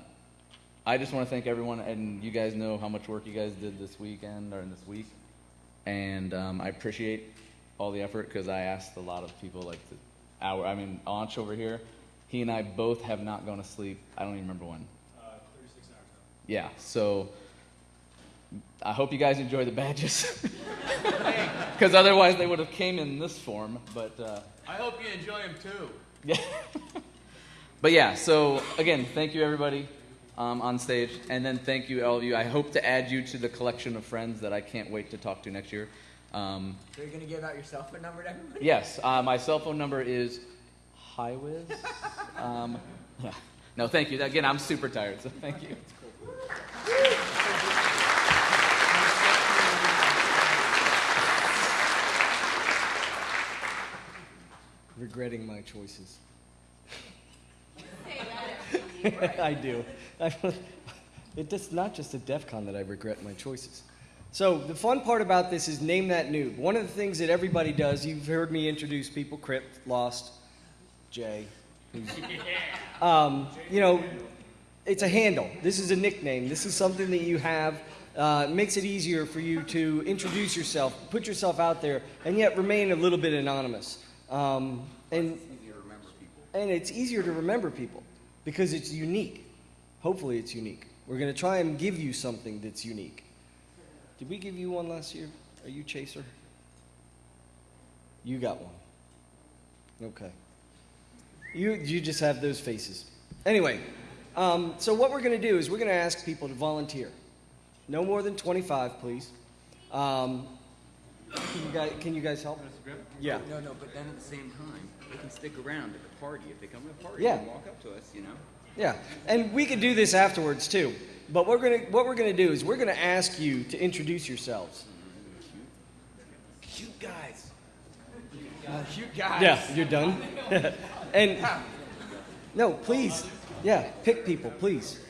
I just want to thank everyone, and you guys know how much work you guys did this weekend or in this week, and um, I appreciate all the effort because I asked a lot of people, like the hour. I mean, Anch over here, he and I both have not gone to sleep. I don't even remember when. Yeah, so I hope you guys enjoy the badges, *laughs* because otherwise they would have came in this form. But uh, I hope you enjoy them too. yeah. *laughs* but yeah, so again, thank you everybody um, on stage, and then thank you all of you. I hope to add you to the collection of friends that I can't wait to talk to next year. Um, So you're gonna give out your cell phone number to everybody? yes, uh, my cell phone number is HighWiz. *laughs* Um, yeah. No, thank you. Again, I'm super tired, so thank you. Regretting my choices. *laughs* I do. It's not just at DEF CON that I regret my choices. So the fun part about this is name that noob. One of the things that everybody does, you've heard me introduce people, Crypt, Lost, Jay. *laughs* Um, you know, it's a handle. This is a nickname. This is something that you have. Uh, it makes it easier for you to introduce yourself, put yourself out there, and yet remain a little bit anonymous. Um, and and it's easier to remember people because it's unique. Hopefully, it's unique. We're going to try and give you something that's unique. Did we give you one last year? Are you Chaser? You got one. Okay. You, you just have those faces. Anyway, um, so what we're going to do is we're going to ask people to volunteer. No more than 25, please. Um, can, you guys, can you guys help? Yeah. No, no, but then at the same time, they can stick around at the party. If they come to the party Yeah. and walk up to us, you know? Yeah, and we could do this afterwards too. But we're gonna, what we're going to do is we're going to ask you to introduce yourselves. Cute guys. Cute guys. Yeah, you're done. *laughs* and *laughs* no, please, yeah, pick people, please.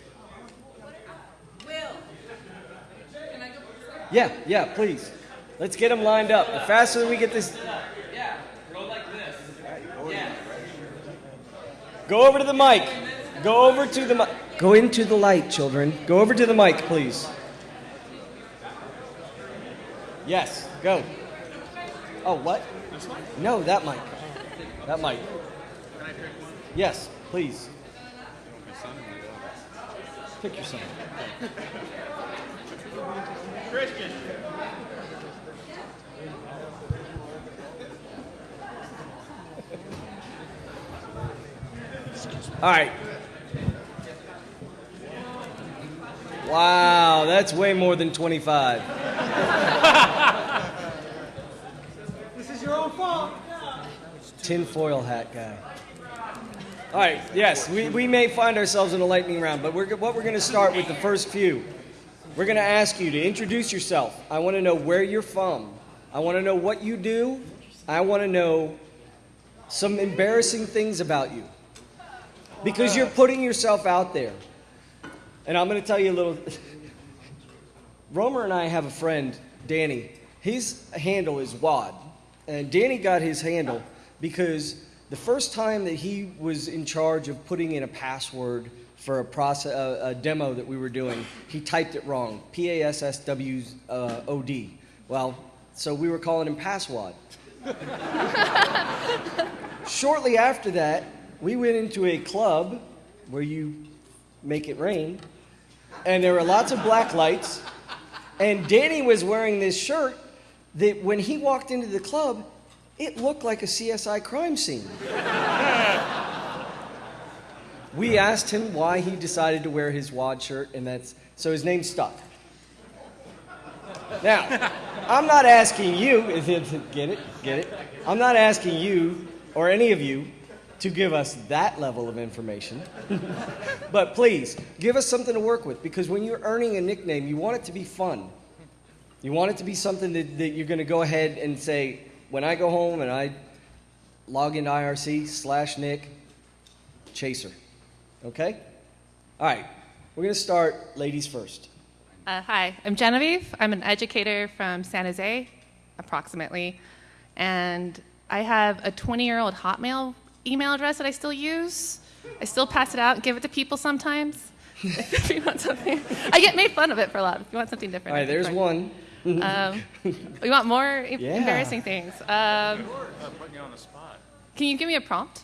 Yeah, yeah, please. Let's get them lined up. The faster we get this, Yeah, go like this. Yeah. go over to the mic. Go over to the mic. Go into the light, children. Go over to the mic, please. Yes, go. Oh, what? No, that mic. That mic. Yes. Please. Pick your son. Christian. All right. Wow, that's way more than 25. *laughs* This is your own fault. Tinfoil hat guy. All right, yes, we, we may find ourselves in a lightning round, but we're, what we're going to start with the first few. We're going to ask you to introduce yourself. I want to know where you're from. I want to know what you do. I want to know some embarrassing things about you. Because you're putting yourself out there. And I'm going to tell you a little. *laughs* Roamer and I have a friend, Danny. His handle is WAD. And Danny got his handle because the first time that he was in charge of putting in a password for a, process, a, a demo that we were doing, he typed it wrong P A S S W uh, O D. Well, so we were calling him Passwad. *laughs* Shortly after that, we went into a club where you make it rain, and there were lots of black lights. And Danny was wearing this shirt that when he walked into the club, it looked like a CSI crime scene. *laughs* we asked him why he decided to wear his WAD shirt, and that's so his name stuck. Now, I'm not asking you, *laughs* get it, get it? I'm not asking you or any of you to give us that level of information. *laughs* but please, give us something to work with because when you're earning a nickname, you want it to be fun. You want it to be something that, that you're going to go ahead and say, when I go home and I log into IRC slash Nick, Chaser. Okay? All right. We're going to start ladies first. Uh, hi, I'm Genevieve. I'm an educator from San Jose, approximately. And I have a 20 year old Hotmail email address that I still use. I still pass it out and give it to people sometimes. *laughs* if you want something, I get made fun of it for a lot. If you want something different. All right, there's one. Um, you want more e- Yeah. embarrassing things? Um, putting you on the spot. can you give me a prompt?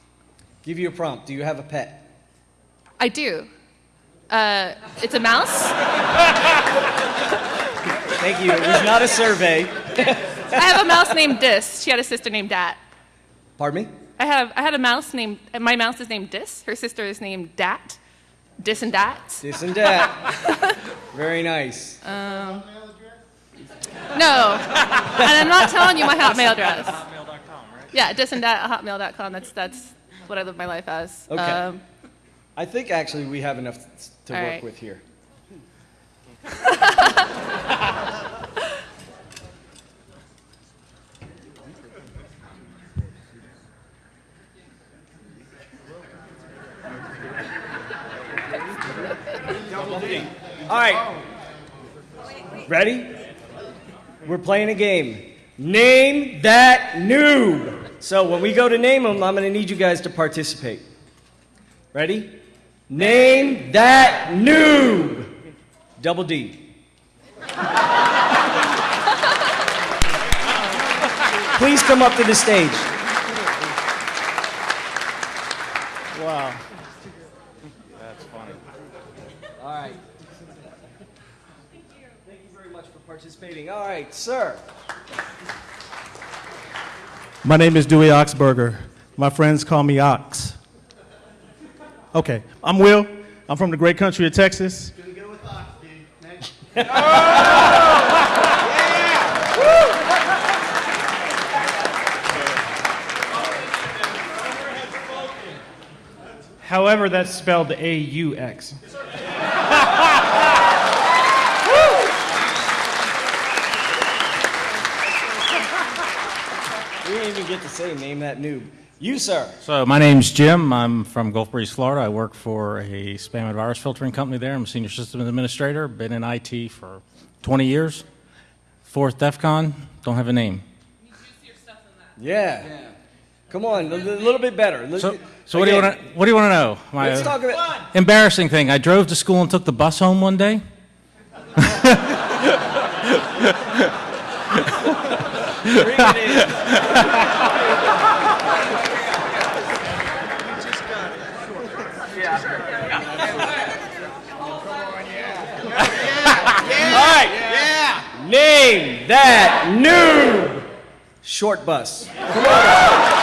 Give you a prompt. Do you have a pet? I do. Uh, it's a mouse. *laughs* Thank you. It was not a survey. I have a mouse named Dis. She had a sister named Dat. Pardon me? I have I had a mouse named my mouse is named Dis. Her sister is named Dat. Dis and Dat. Dis and Dat. Very nice. Um, no, and I'm not telling you my Hotmail address. Yeah, dis and dat at hotmail.com. That's that's what I live my life as. Okay. Um, I think actually we have enough to work right. with here. All right. Ready? We're playing a game. Name that noob. So when we go to name them, I'm going to need you guys to participate. Ready? Name that noob. Double D. Please come up to the stage. Wow. That's funny. All right. Thank you very much for participating. All right, sir. My name is Dewey Oxberger. My friends call me Ox. Okay, I'm Will. I'm from the great country of Texas. However, that's spelled A U X. We didn't even get to say name that noob. You, sir. So my name's Jim. I'm from Gulf Breeze, Florida. I work for a spam and virus filtering company there. I'm a senior system administrator. Been in IT for 20 years. Fourth DEF CON. Don't have a name. Yeah. Come on, a little bit better. Li- So, so what do you want to? What do you want to know? My Let's talk about. embarrassing thing. I drove to school and took the bus home one day. *laughs* Bring it in. All right. Yeah. Name that noob. Short bus. Come on.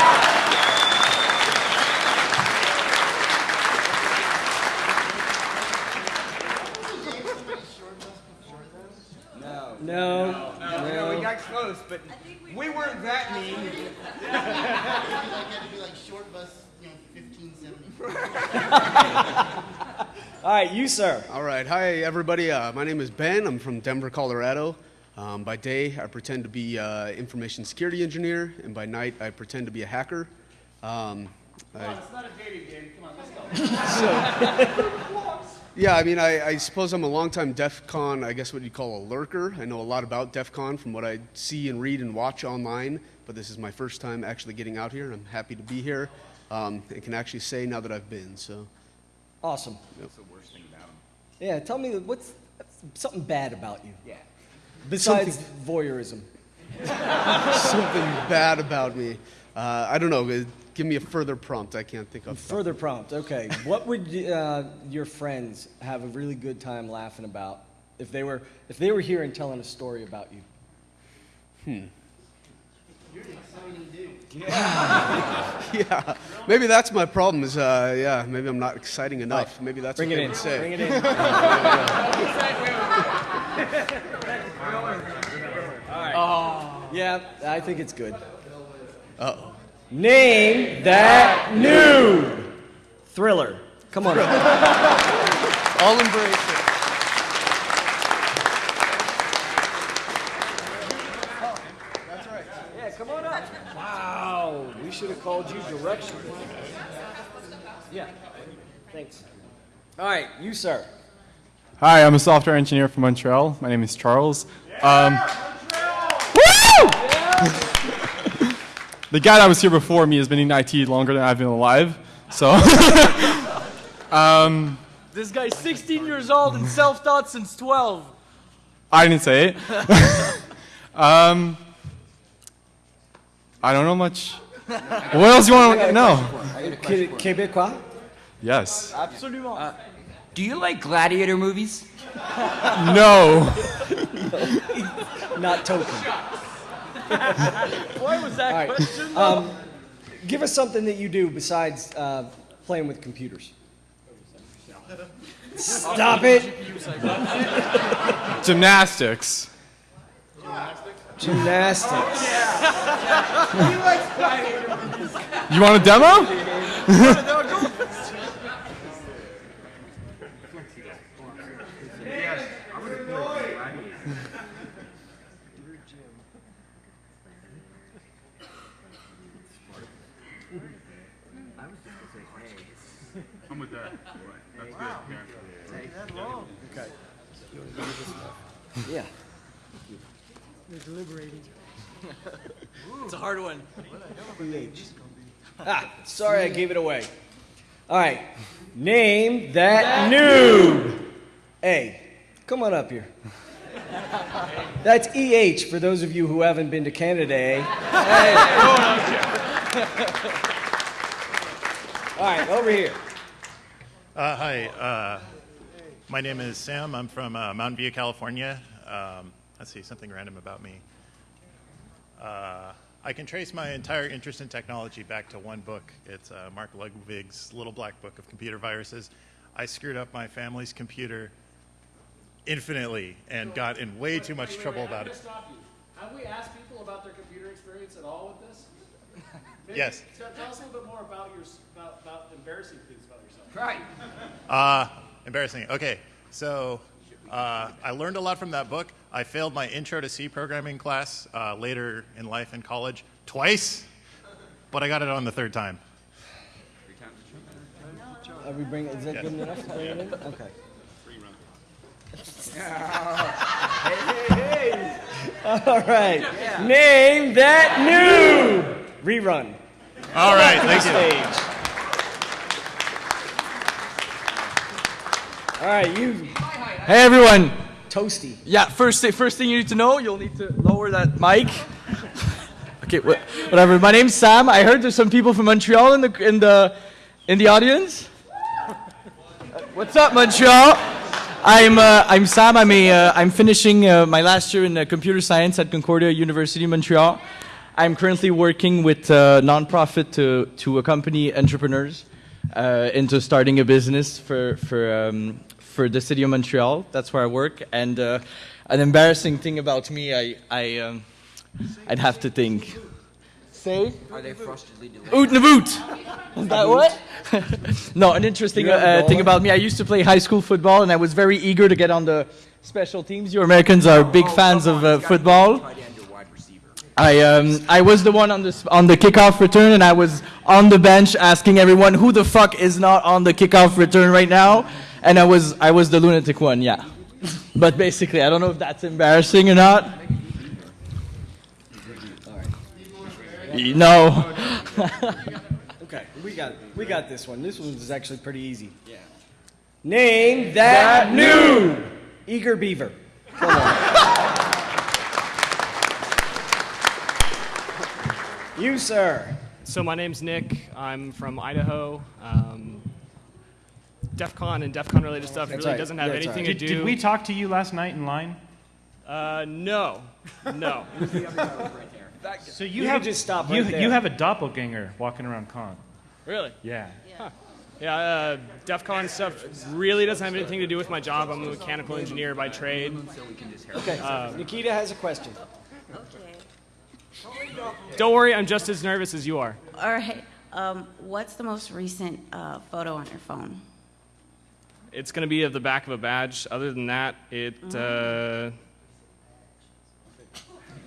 No. No, no. no. We got close, but we weren't that mean. *laughs* *laughs* All right, you, sir. All right. Hi, everybody. Uh, my name is Ben. I'm from Denver, Colorado. Um, by day, I pretend to be uh, information security engineer, and by night, I pretend to be a hacker. Um, I- it's not a dating game. Come on, let's go. *laughs* yeah, I mean, I, I suppose I'm a longtime DEF CON, I guess what you'd call a lurker. I know a lot about DEF CON from what I see and read and watch online, but this is my first time actually getting out here. And I'm happy to be here um, and can actually say now that I've been. So, Awesome. That's the worst thing about him. Yeah, tell me what's something bad about you. Yeah. Besides voyeurism. *laughs* something bad about me. Uh, I don't know. Give me a further prompt. I can't think of. Further prompt. Okay. what would uh, your friends have a really good time laughing about if they were if they were here and telling a story about you? Hmm. You're an exciting dude. Yeah, *laughs* yeah. maybe that's my problem. Is uh, yeah, maybe I'm not exciting enough. Maybe that's Bring what it they in. would say. Bring it in. *laughs* *laughs* Oh. Yeah, I think it's good. Uh oh. Name that noob. Thriller. Come on. *laughs* I'll embrace it. Yeah, come on up. Wow, we should have called you direction. Yeah, thanks. All right, you, sir. Hi, I'm a software engineer from Montreal. My name is Charles. Um, Woo! The guy that was here before me has been in IT longer than I've been alive. So, *laughs* um, This guy's 16 years old and self-taught since 12. I didn't say it. *laughs* um, I don't know much. What else you want to know? Québécois? Yes. Absolument. Do you like gladiator movies? No. *laughs* Not token. Why was that All right. question? Um, give us something that you do besides uh, playing with computers. Stop it. Gymnastics. Gymnastics. he likes gladiator movies. You want a demo? *laughs* Yeah. They're deliberating. It's a hard one. Ah, sorry I gave it away. All right. Name that noob. A. Come on up here. That's EH for those of you who haven't been to Canada, eh? *laughs* All right, over here. Uh, hi, uh, my name is Sam. I'm from uh, Mountain View, California. Um, let's see, something random about me. Uh, I can trace my entire interest in technology back to one book. It's uh, Mark Ludwig's Little Black Book of Computer Viruses. I screwed up my family's computer infinitely and got in way too much trouble about it. Stop you. Have we asked people about their computer experience at all with this? *laughs* Maybe- Yes. Tell tell us a little bit more about your about, about embarrassing things about yourself. Right. Uh, embarrassing. Okay, so uh, I learned a lot from that book. I failed my intro to C programming class uh, later in life in college twice, but I got it on the third time. Are we bring, is that good enough to bring it in? Okay. *laughs* All right. Name that noob. Rerun. All right, thank you. stage. All right, you. Hey everyone. Toasty. Yeah, first thing, first thing you need to know, you'll need to lower that mic. *laughs* okay, wha- whatever. My name's Sam. I heard there's some people from Montreal in the in the in the audience. Uh, What's up, Montreal? I'm uh, I'm Sam. I'm a uh, I'm finishing uh, my last year in uh, computer science at Concordia University Montreal. I'm currently working with a nonprofit to to accompany entrepreneurs uh, into starting a business for for um, for the city of Montreal. That's where I work. And uh, an embarrassing thing about me, I I um, I'd have to think. Say. Are they frostedly delayed? Oot Navoot! Is that what? *laughs* no, an interesting You have a uh, thing about me. I used to play high school football, and I was very eager to get on the special teams. You Americans are big fans of uh, football. I um, I was the one on the on the kickoff return, and I was on the bench asking everyone who the fuck is not on the kickoff return right now, and I was I was the lunatic one, yeah. But basically, I don't know if that's embarrassing or not. No. Okay, we got we got this one. This one is actually pretty easy. Yeah. Name that, That new eager beaver. Come on. you, sir. So my name's Nick. I'm from Idaho. Um, DEF CON and DEF CON related stuff That's really right. doesn't have That's anything right. to Did- do. did we talk to you last night in line? Uh, no, no. *laughs* So you, You have just stop you, there. you have a doppelganger walking around con. Really? Yeah. Huh. Yeah, uh, DEF CON stuff really doesn't have anything to do with my job. I'm a mechanical engineer by trade. Okay. Uh, Nikita has a question. don't worry, I'm just as nervous as you are. All right. Um, what's the most recent uh, photo on your phone? It's going to be of the back of a badge. Other than that, it. Uh,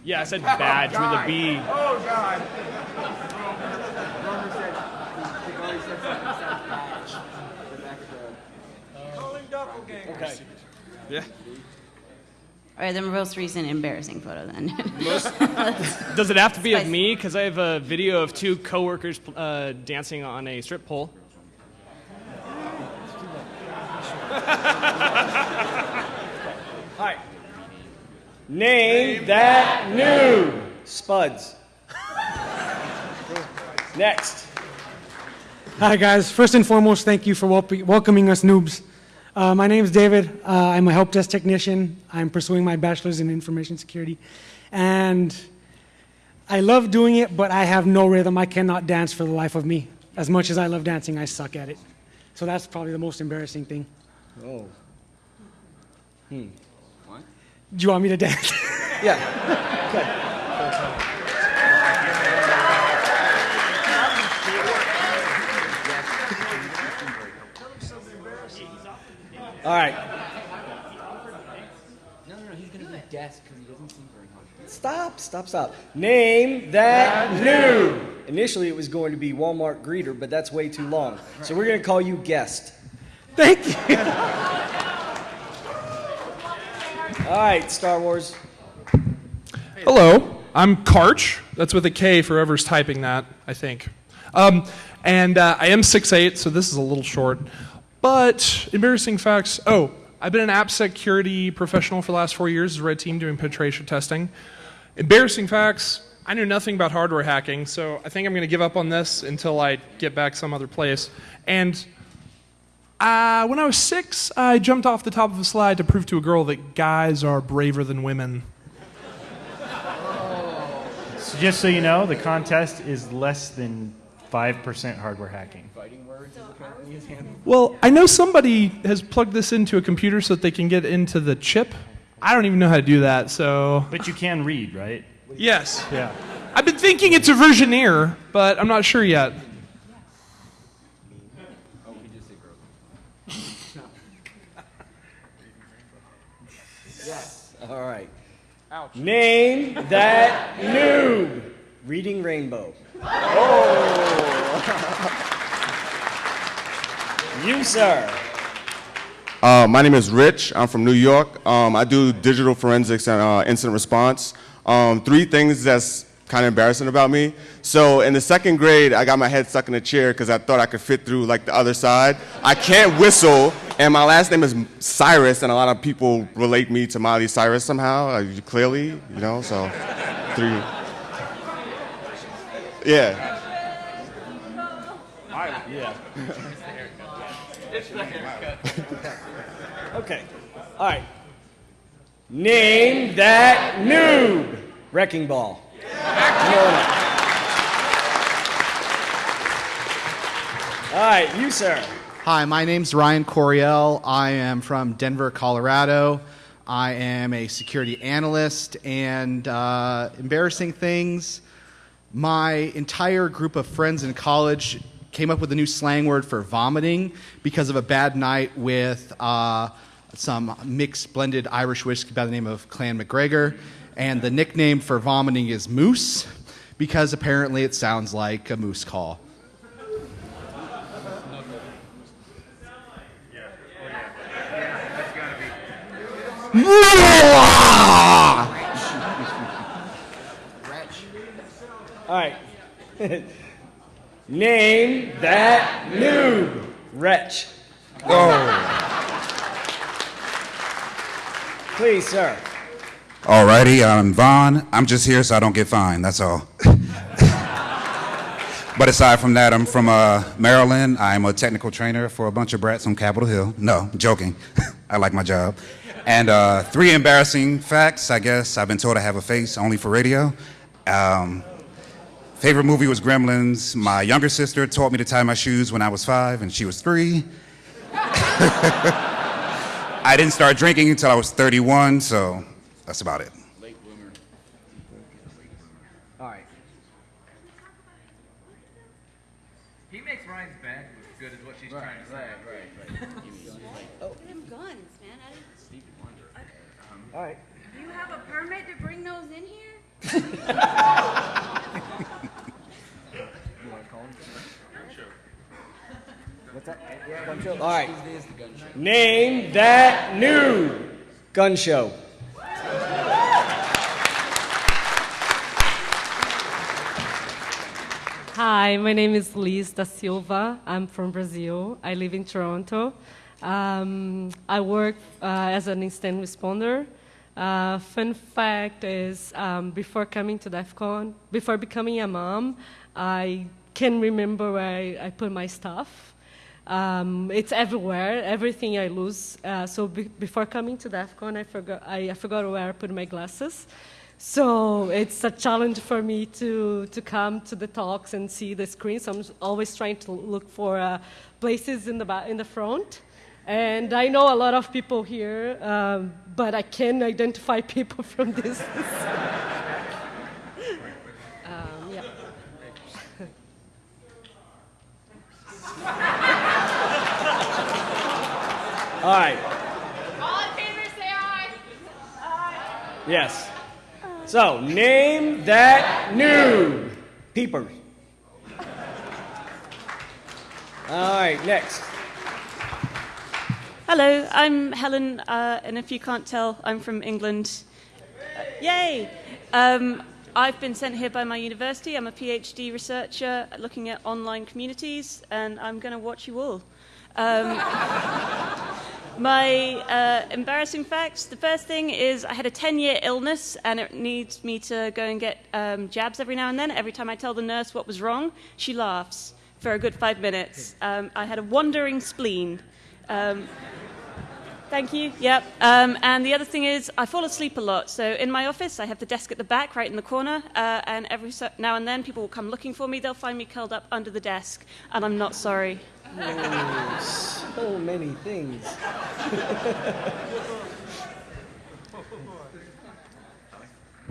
yeah, I said *laughs* badge with a B. Oh, God. Okay. Yeah. All right, the most recent embarrassing photo then. *laughs* Does it have to be of me? Because I have a video of two coworkers uh, dancing on a strip pole. Name that new Spuds. Next. Hi, guys. First and foremost, thank you for welcoming us noobs. Uh, my name is David. Uh, I'm a help desk technician. I'm pursuing my bachelor's in information security. And I love doing it, but I have no rhythm. I cannot dance for the life of me. As much as I love dancing, I suck at it. So that's probably the most embarrassing thing. Oh. Hmm. Do you want me to dance? *laughs* Yeah. Okay. All right. No, no, no. He's gonna be desk because he doesn't seem very confident. Stop, stop, stop. Name that new. Initially, it was going to be Walmart greeter, but that's way too long. So we're going to call you guest. Thank you. *laughs* All right, Star Wars. Hello, I'm Karch. That's with a K for whoever's typing that, I think. Um, and uh, I am 6'8, so this is a little short. But embarrassing facts. Oh, I've been an app security professional for the last four years as a red team doing penetration testing. Embarrassing facts. I knew nothing about hardware hacking, so I think I'm going to give up on this until I get back some other place. And uh, when I was six, I jumped off the top of a slide to prove to a girl that guys are braver than women. So just so you know, the contest is less than 5% hardware hacking. Well, I know somebody has plugged this into a computer so that they can get into the chip. I don't even know how to do that, so. But you can read, right? Yes. Yeah. I've been thinking it's a versioneer, but I'm not sure yet. Yes. All right. Name that noob. Reading Rainbow. Oh. you, sir. Uh, my name is Rich. I'm from New York. Um, I do digital forensics and uh, incident response. Um, three things that's kind of embarrassing about me. So in the second grade, I got my head stuck in a chair because I thought I could fit through like the other side. I can't whistle, and my last name is Cyrus, and a lot of people relate me to Miley Cyrus somehow. Uh, clearly, you know. So three. Yeah. Yeah. *laughs* Okay. All right. Name that noob. Wrecking ball. All right, you, sir. Hi, my name's Ryan Coriel. I am from Denver, Colorado. I am a security analyst, and uh, embarrassing things. My entire group of friends in college came up with a new slang word for vomiting because of a bad night with uh, some mixed blended Irish whiskey by the name of Clan MacGregor. And the nickname for vomiting is moose because apparently it sounds like a moose call. All right. *laughs* Name that noob. Wretch. Go. Please, sir. Alrighty, I'm Vaughn. I'm just here so I don't get fined. That's all. *laughs* but aside from that, I'm from uh, Maryland. I'm a technical trainer for a bunch of brats on Capitol Hill. No, joking. *laughs* I like my job. And uh, three embarrassing facts. I guess I've been told I have a face only for radio. Um, favorite movie was Gremlins. My younger sister taught me to tie my shoes when I was five, and she was three. *laughs* I didn't start drinking until I was 31, so that's about it. All right. He makes Ryan's bad look good, is what she's trying to say. Right, right, Oh. Them guns, man. I didn't- All right. You have a permit to bring those in here? What's that? All right. Name that new Gun show. Hi, my name is Liz da Silva. I'm from Brazil. I live in Toronto. Um, I work uh, as an instant responder. Uh, fun fact is, um, before coming to DEF CON, before becoming a mom, I can remember where I, I put my stuff. Um, it's everywhere, everything I lose. Uh, so be- before coming to DEF CON, I forgot, I, I forgot where I put my glasses. So it's a challenge for me to, to come to the talks and see the screen. So I'm always trying to look for uh, places in the, in the front. And I know a lot of people here, um, but I can identify *laughs* people from this. um, yeah. All right. All in favor, say aye. Yes. So, name that noob. Peepers. All right, next. Hello, I'm Helen, uh, and if you can't tell, I'm from England. Uh, yay! Um, I've been sent here by my university. I'm a PhD researcher looking at online communities, and I'm going to watch you all. Um, *laughs* my uh, embarrassing facts the first thing is I had a 10 year illness, and it needs me to go and get um, jabs every now and then. Every time I tell the nurse what was wrong, she laughs for a good five minutes. Um, I had a wandering spleen. Thank you. Yep. Um, and the other thing is, I fall asleep a lot. So in my office, I have the desk at the back, right in the corner. Uh, and every so now and then, people will come looking for me. They'll find me curled up under the desk, and I'm not sorry. Oh, so many things. *laughs*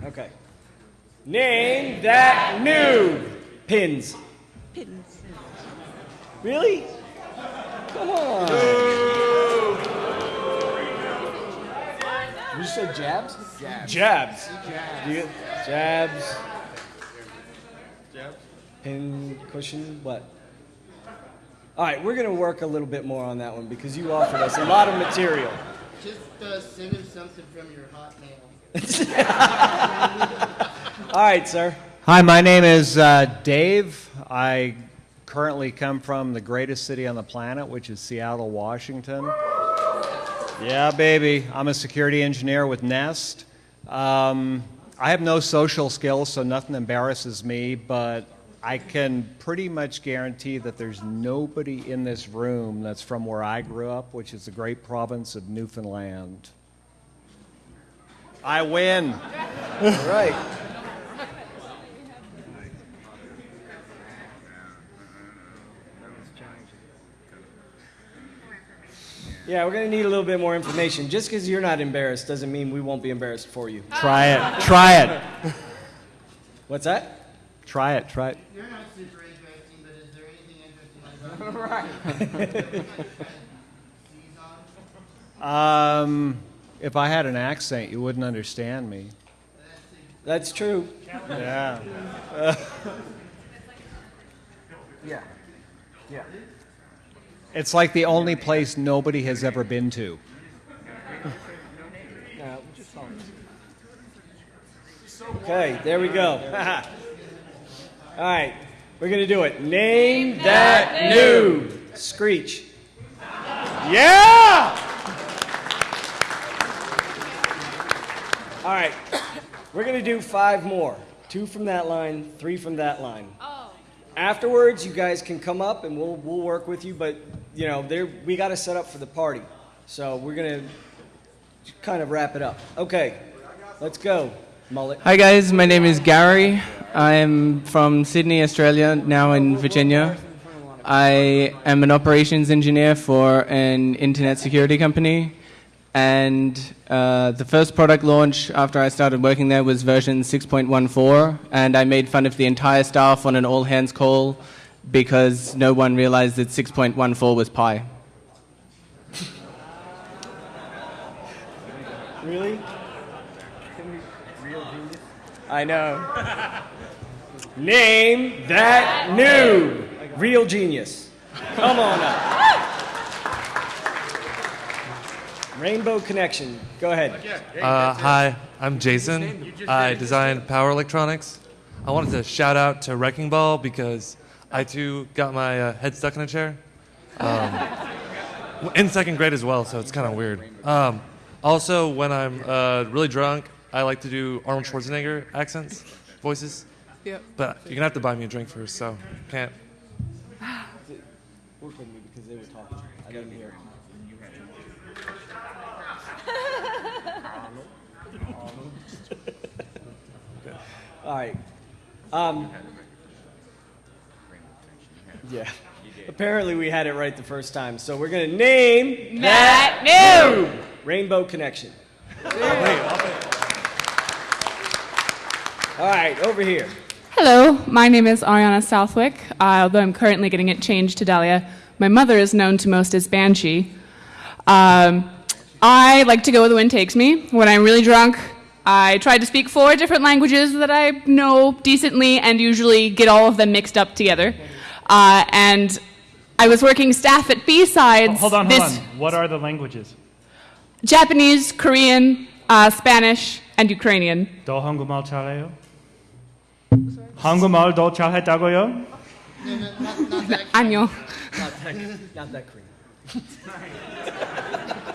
okay. Name that noob. Pins. Pins. Really? Come on. You said jabs? Jabs. Jabs. Jabs. You- jabs. Jabs. Pin cushion. What? All right, we're going to work a little bit more on that one because you offered us a lot of material. Just uh, send him something from your hotmail. *laughs* All right, sir. Hi, my name is uh, Dave. I currently come from the greatest city on the planet, which is Seattle, Washington. Yeah, baby. I'm a security engineer with Nest. Um, I have no social skills, so nothing embarrasses me, but I can pretty much guarantee that there's nobody in this room that's from where I grew up, which is the great province of Newfoundland. I win. right. Yeah, we're gonna need a little bit more information. Just because you're not embarrassed doesn't mean we won't be embarrassed for you. Try it. Try it. *laughs* What's that? Try it. Try it. You're not super interesting, but is there anything interesting about *laughs* *laughs* Um, if I had an accent, you wouldn't understand me. That's true. Yeah. yeah. Yeah. It's like the only place nobody has ever been to. Okay, there we go. *laughs* All right, we're gonna do it. Name that noob. Screech. Yeah! All right, we're gonna do five more. Two from that line, three from that line. Oh. Afterwards, you guys can come up and we'll we'll work with you. But you know, there we got to set up for the party, so we're gonna kind of wrap it up. Okay, let's go, mullet. Hi guys, my name is Gary. I'm from Sydney, Australia, now in Virginia. I am an operations engineer for an internet security company. And uh, the first product launch after I started working there was version 6.14. And I made fun of the entire staff on an all hands call because no one realized that 6.14 was pi. Really? I know. Name that noob. Real genius. Come on up. Rainbow Connection. Go ahead. Uh, hi, I'm Jason. I designed power electronics. I wanted to shout out to Wrecking Ball because I too got my uh, head stuck in a chair. Um, *laughs* in second grade as well, so it's kind of weird. Um, also, when I'm uh, really drunk, I like to do Arnold Schwarzenegger accents, voices. Yep. But you're gonna have to buy me a drink first, so can't. Work with me because they were talking. I didn't hear. *laughs* All right. Um, yeah. Apparently we had it right the first time, so we're gonna name That noob. Rainbow Connection. All right, over here. Hello, my name is Ariana Southwick, uh, although I'm currently getting it changed to Dahlia. My mother is known to most as Banshee. Um, I like to go where the wind takes me. When I'm really drunk, I try to speak four different languages that I know decently and usually get all of them mixed up together. Uh, and I was working staff at B-Sides. Hold on, hold this on. What are the languages? Japanese, Korean, uh, Spanish, and Ukrainian. 너 한국말 잘해요? 한국말 더 잘했다고요? 안녕. Not that, not that Korean.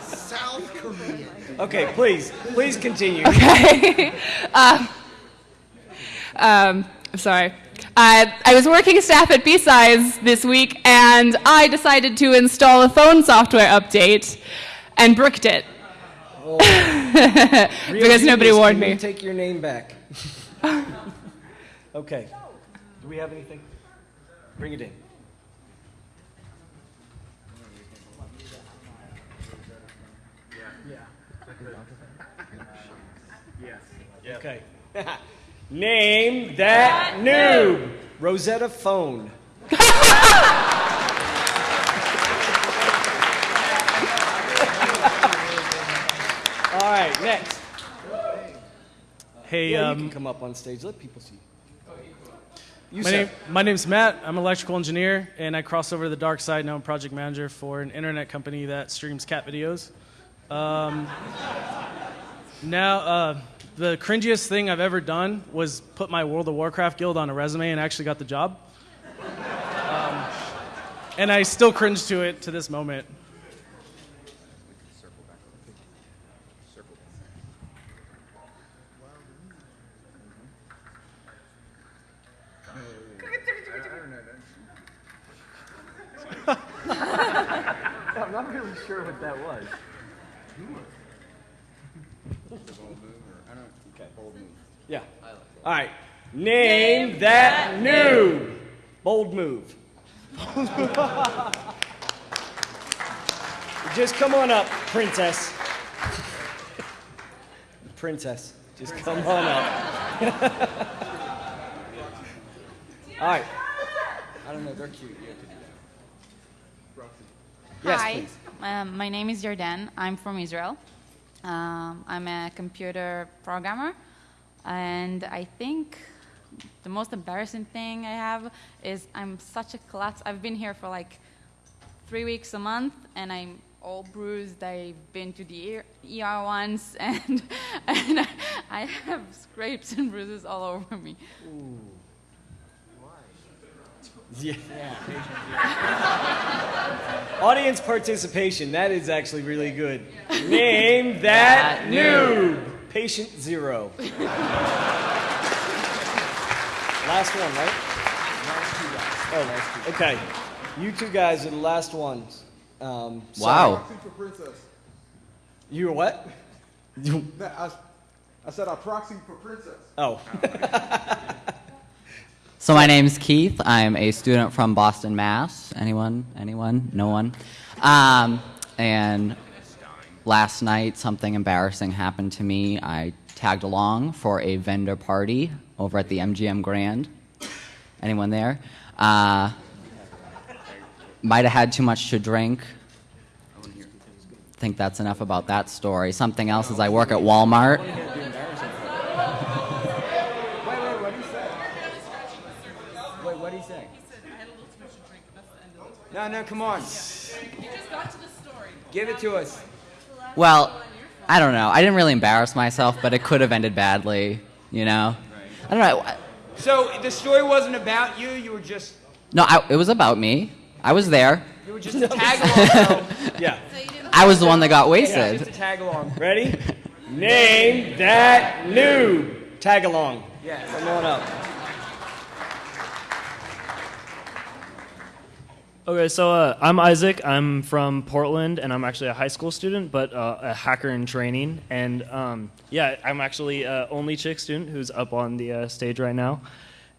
South Korean. Okay, please, please continue. Okay. *laughs* um, um, I'm sorry. Uh, I was working staff at B-Sides this week, and I decided to install a phone software update and bricked it. *laughs* Real because nobody genius, warned can you me. Take your name back. *laughs* okay. Do we have anything? Bring it in. *laughs* Okay. Name that noob. Rosetta Phone. *laughs* All right, next. Hey, yeah, you um, can come up on stage. Let people see. You, my, name, my name's Matt. I'm an electrical engineer, and I cross over to the dark side. Now I'm project manager for an internet company that streams cat videos. Um, *laughs* now, uh, the cringiest thing I've ever done was put my World of Warcraft guild on a resume and actually got the job. Um, and I still cringe to it to this moment. *laughs* I'm not really sure what that was. Yeah. All right. Name that noob. Bold move. *laughs* Just come on up, princess. Princess, just come on up. *laughs* All right. I don't know, they're cute. You have to do that. Yes, Hi, please. um, my name is Jordan. I'm from Israel. Um, I'm a computer programmer, and I think the most embarrassing thing I have is I'm such a klutz. I've been here for like three weeks a month, and I'm all bruised. I've been to the ER, once, *laughs* and, and I, I have scrapes and bruises all over me. Yeah. *laughs* Audience participation, that is actually really good. Name that That noob. Patient zero. Last one, right? Oh, okay. You two guys are the last ones. Um, sorry. Wow. You were what? I, *laughs* I said I proxy for princess. Oh. *laughs* So my name's Keith. I'm a student from Boston, Mass. Anyone? Anyone? No one. Um, and last night, something embarrassing happened to me. I tagged along for a vendor party over at the MGM Grand. Anyone there? Uh, might have had too much to drink. think that's enough about that story. Something else is I work at Walmart. Wait, what did he say? No, no, come on. Give it to us. Well, I don't know. I didn't really embarrass myself, but it could have ended badly, you know? I don't know. So the story wasn't about you. You were just No, I, it was about me. I was there. you were just a tag along. *laughs* yeah. I was the one that got Yeah, wasted. just a tag along. Ready? *laughs* Name that noob. Tag along. Yeah. Come on up. Okay, so uh, I'm Isaac. I'm from Portland, and I'm actually a high school student, but uh, a hacker in training. And um, yeah, I'm actually uh, only chick student who's up on the uh, stage right now.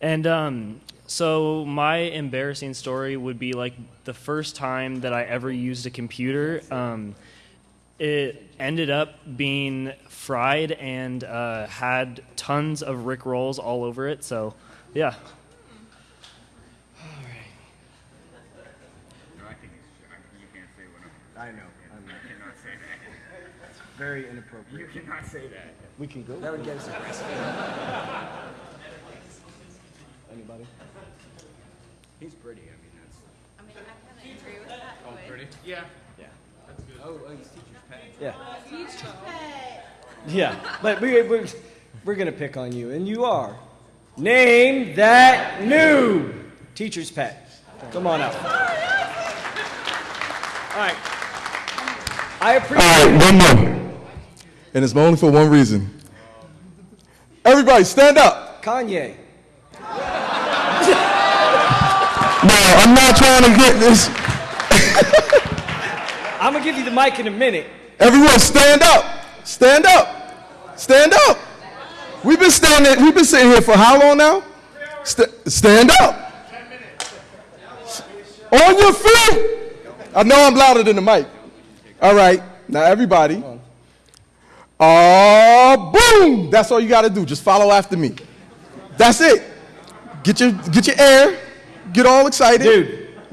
And um, so my embarrassing story would be like the first time that I ever used a computer. Um, it ended up being fried and uh, had tons of Rick rolls all over it. So, yeah. I know. I'm not. cannot say that. It's very inappropriate. You cannot say that. We can go. That would get us arrested. Anybody? He's pretty. I mean, that's. I mean, I kind of agree with that. Oh, but- pretty? Yeah. Yeah. That's good. Oh, oh he's teacher's pet. Yeah. Teacher's pet. Yeah, but we, we, we're going to pick on you, and you are. Name that noob. Teacher's pet. Come on up. All right. I appreciate All right, it. one more. And it's only for one reason. Everybody, stand up. Kanye. *laughs* No, I'm not trying to get this. I'm going to give you the mic in a minute. Everyone, stand up. Stand up. Stand up. We've been standing. We've been sitting here for how long now? St- stand up. On your feet. I know I'm louder than the mic. All right. Now everybody. Oh, boom! That's all you got to do. Just follow after me. That's it. Get your get your air. Get all excited. Dude. *laughs*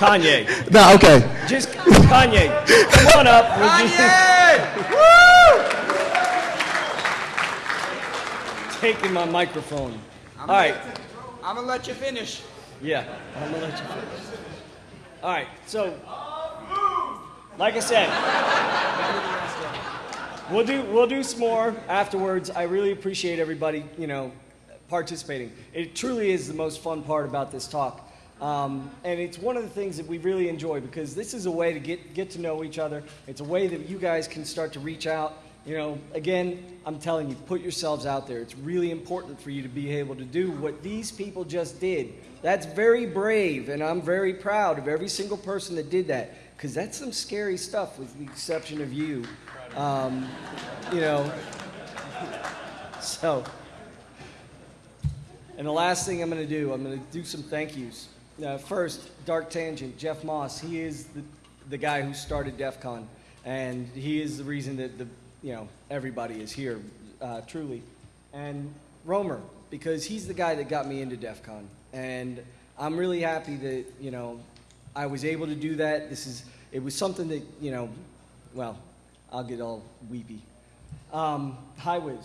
Kanye. Nah, okay. Just Kanye. Come on up. *laughs* Kanye! Taking my microphone. All right. I'm gonna let you finish. Yeah, I'm gonna let you finish. All right, so like I said, we'll do we'll do some more afterwards. I really appreciate everybody, you know, participating. It truly is the most fun part about this talk. Um, and it's one of the things that we really enjoy because this is a way to get, get to know each other. It's a way that you guys can start to reach out. You know, again, I'm telling you, put yourselves out there. It's really important for you to be able to do what these people just did. That's very brave, and I'm very proud of every single person that did that. because that's some scary stuff, with the exception of you. Um, you know, so. And the last thing I'm going to do, I'm going to do some thank yous. Uh, first, Dark Tangent, Jeff Moss. He is the, the guy who started DEF CON, and he is the reason that the you know everybody is here, uh, truly. And Roamer, because he's the guy that got me into DEF CON, and I'm really happy that you know I was able to do that. This is it was something that you know, well, I'll get all weepy. Um, HighWiz,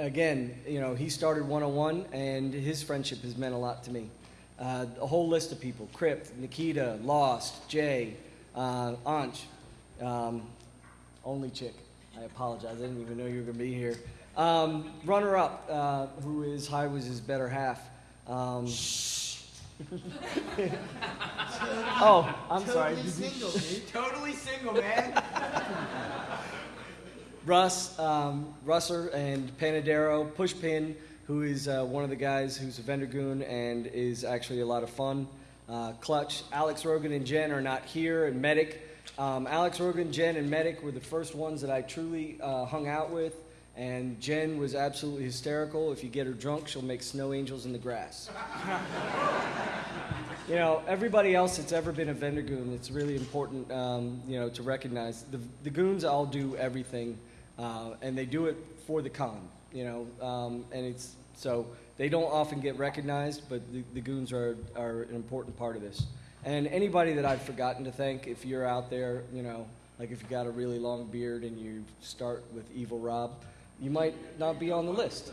again, you know, he started 101, and his friendship has meant a lot to me. Uh, a whole list of people Crypt, Nikita, Lost, Jay, uh, Anch, um, only chick. I apologize, I didn't even know you were going to be here. Um, runner up, uh, who is HighWiz's better half. Um, *laughs* oh, I'm sorry. Totally single, dude. Totally single, man. *laughs* Russ, um, Russer and Panadero, Pushpin, who is uh, one of the guys who's a vendor goon and is actually a lot of fun. Uh, Clutch, Alex Rogan and Jen are not here, and Medic. Um, Alex Rogan, Jen, and Medic were the first ones that I truly uh, hung out with, and Jen was absolutely hysterical. If you get her drunk, she'll make snow angels in the grass. *laughs* you know, everybody else that's ever been a vendor goon, it's really important, um, you know, to recognize the, the goons all do everything, uh, and they do it for the con, you know, um, and it's so they don't often get recognized, but the, the goons are, are an important part of this. And anybody that I've forgotten to thank, if you're out there, you know, like if you got a really long beard and you start with Evil Rob, you might not be on the list.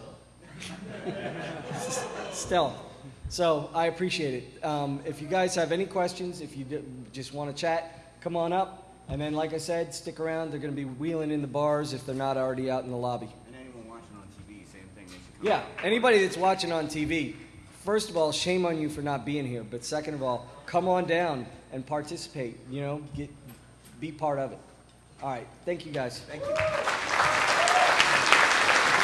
*laughs* Still. So I appreciate it. Um, if you guys have any questions, if you just want to chat, come on up. And then, like I said, stick around. They're going to be wheeling in the bars if they're not already out in the lobby. And anyone watching on TV, same thing. They come Yeah, anybody that's watching on TV, first of all, shame on you for not being here. But second of all, come on down and participate. You know, get be part of it. All right, thank you guys. Thank you.